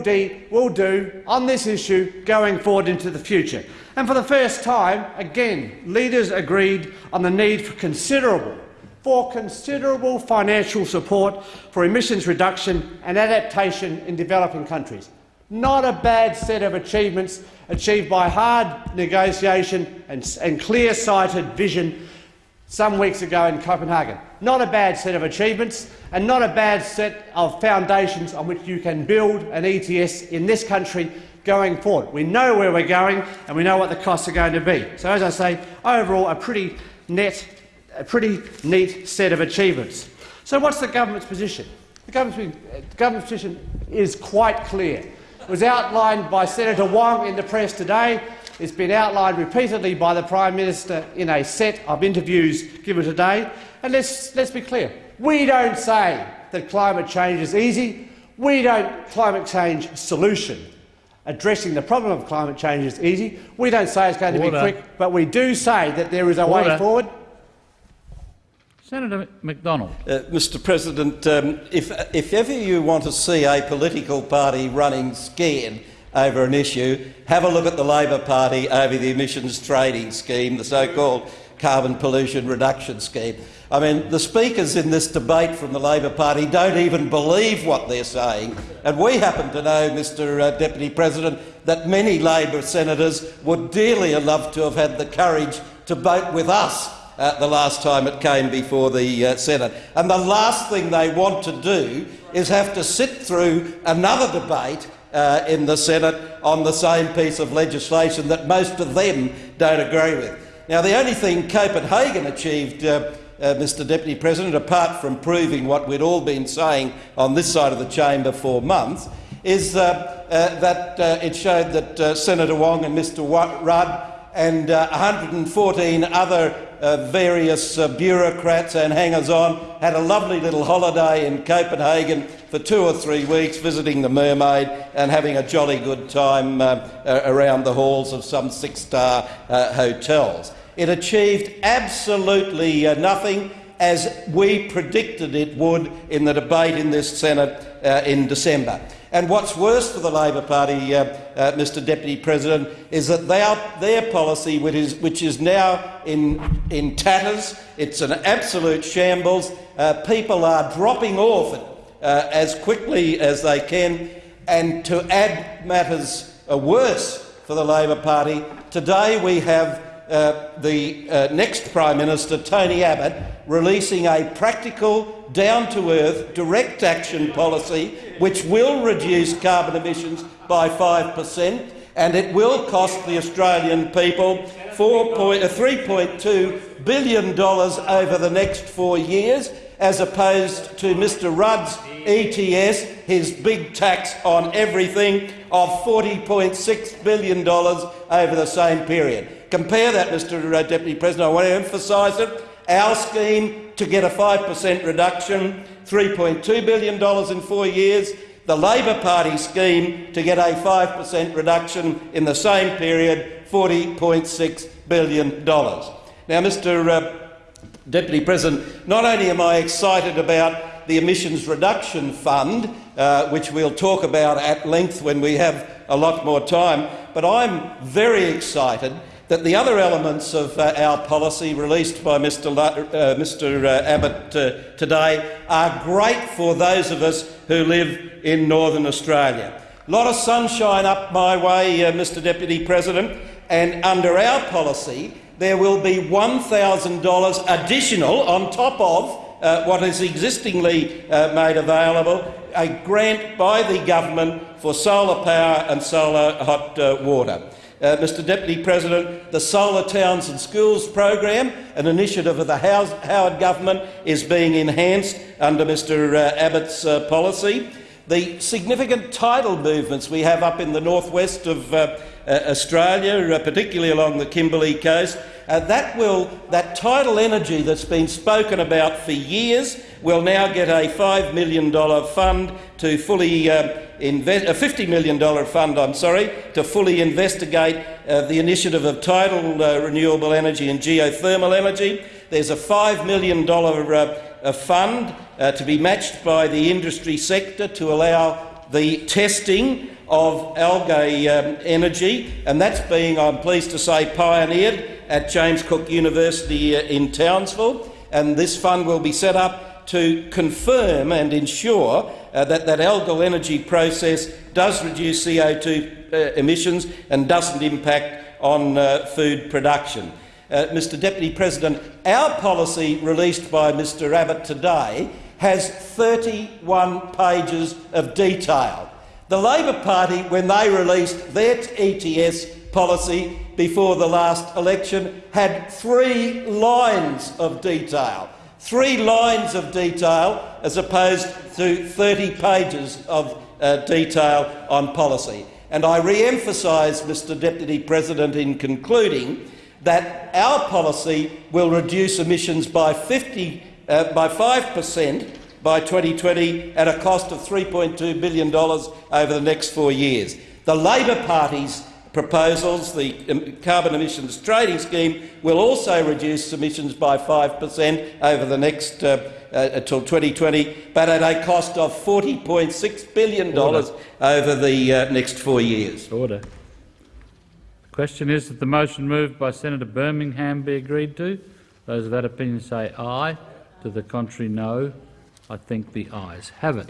will do on this issue going forward into the future. And for the first time, again, leaders agreed on the need for considerable, for considerable financial support for emissions reduction and adaptation in developing countries. Not a bad set of achievements achieved by hard negotiation and, and clear-sighted vision some weeks ago in Copenhagen. Not a bad set of achievements and not a bad set of foundations on which you can build an ETS in this country going forward. We know where we're going and we know what the costs are going to be. So as I say, overall a pretty net, a pretty neat set of achievements. So what's the government's position? The government's, the government's position is quite clear. It was outlined by Senator Wong in the press today. It's been outlined repeatedly by the Prime Minister in a set of interviews given today. And let's, let's be clear. We don't say that climate change is easy. We don't climate change solution. Addressing the problem of climate change is easy. We don't say it's going Order. to be quick, but we do say that there is a way forward. Senator Macdonald. Uh, Mr President, um, if, if ever you want to see a political party running scared over an issue, have a look at the Labor Party over the emissions trading scheme, the so-called carbon pollution reduction scheme. I mean, the speakers in this debate from the Labor Party don't even believe what they're saying, and we happen to know, Mr uh, Deputy President, that many Labor senators would dearly have loved to have had the courage to vote with us uh, the last time it came before the uh, Senate. And the last thing they want to do is have to sit through another debate uh, in the Senate on the same piece of legislation that most of them don't agree with. Now, the only thing Copenhagen achieved, uh, uh, Mr Deputy President, apart from proving what we'd all been saying on this side of the chamber for months, is uh, uh, that uh, it showed that uh, Senator Wong and Mr Rudd and uh, 114 other various bureaucrats and hangers-on had a lovely little holiday in Copenhagen for two or three weeks, visiting the Mermaid and having a jolly good time uh, around the halls of some six-star uh, hotels. It achieved absolutely uh, nothing as we predicted it would in the debate in this Senate uh, in December. And what's worse for the Labor Party, uh, uh, Mr Deputy President, is that their, their policy, which is, which is now in, in tatters, it's an absolute shambles. Uh, people are dropping off uh, as quickly as they can. And to add matters uh, worse for the Labor Party, today we have uh, the uh, next Prime Minister, Tony Abbott, releasing a practical, down-to-earth, direct action policy which will reduce carbon emissions by 5 per cent and it will cost the Australian people 4 point, uh, $3.2 billion over the next four years, as opposed to Mr Rudd's ETS, his big tax on everything, of $40.6 billion over the same period. Compare that, Mr uh, Deputy President. I want to emphasise it. Our scheme to get a 5 per cent reduction, $3.2 billion in four years. The Labor Party scheme to get a 5 per cent reduction in the same period, $40.6 billion. Now, Mr Deputy President, not only am I excited about the Emissions Reduction Fund, uh, which we'll talk about at length when we have a lot more time, but I'm very excited that the other elements of uh, our policy released by Mr, La- uh, Mr. Uh, Abbott uh, today are great for those of us who live in northern Australia. A lot of sunshine up my way, uh, Mr Deputy President, and under our policy there will be $1,000 additional on top of uh, what is existingly uh, made available, a grant by the government for solar power and solar hot uh, water. Uh, Mr Deputy President, the Solar Towns and Schools program, an initiative of the House, Howard government, is being enhanced under Mr uh, Abbott's uh, policy. The significant tidal movements we have up in the northwest of uh, Australia, uh, particularly along the Kimberley coast, uh, that, will, that tidal energy that's been spoken about for years will now get a $5 million fund to fully uh, invest, a $50 million fund, I'm sorry, to fully investigate uh, the initiative of tidal uh, renewable energy and geothermal energy. There's a $5 million uh, fund uh, to be matched by the industry sector to allow the testing of algae um, energy, and that's being, I'm pleased to say, pioneered at James Cook University uh, in Townsville. And this fund will be set up to confirm and ensure uh, that that algal energy process does reduce CO2 uh, emissions and doesn't impact on uh, food production. Uh, Mr Deputy President, our policy released by Mr Abbott today has 31 pages of detail. The Labor Party, when they released their ETS policy before the last election had three lines of detail. Three lines of detail as opposed to 30 pages of uh, detail on policy. And I re-emphasise, Mr Deputy President, in concluding that our policy will reduce emissions by, 50, uh, by 5 per cent by 2020 at a cost of $3.2 billion over the next four years. The Labor Party's proposals, the um, carbon emissions trading scheme, will also reduce emissions by 5 per cent over the next uh, uh, until 2020, but at a cost of $40.6 billion Order. over the uh, next four years. Order. The question is that the motion moved by Senator Birmingham be agreed to. Those of that opinion say aye. To the contrary, no. I think the ayes have it.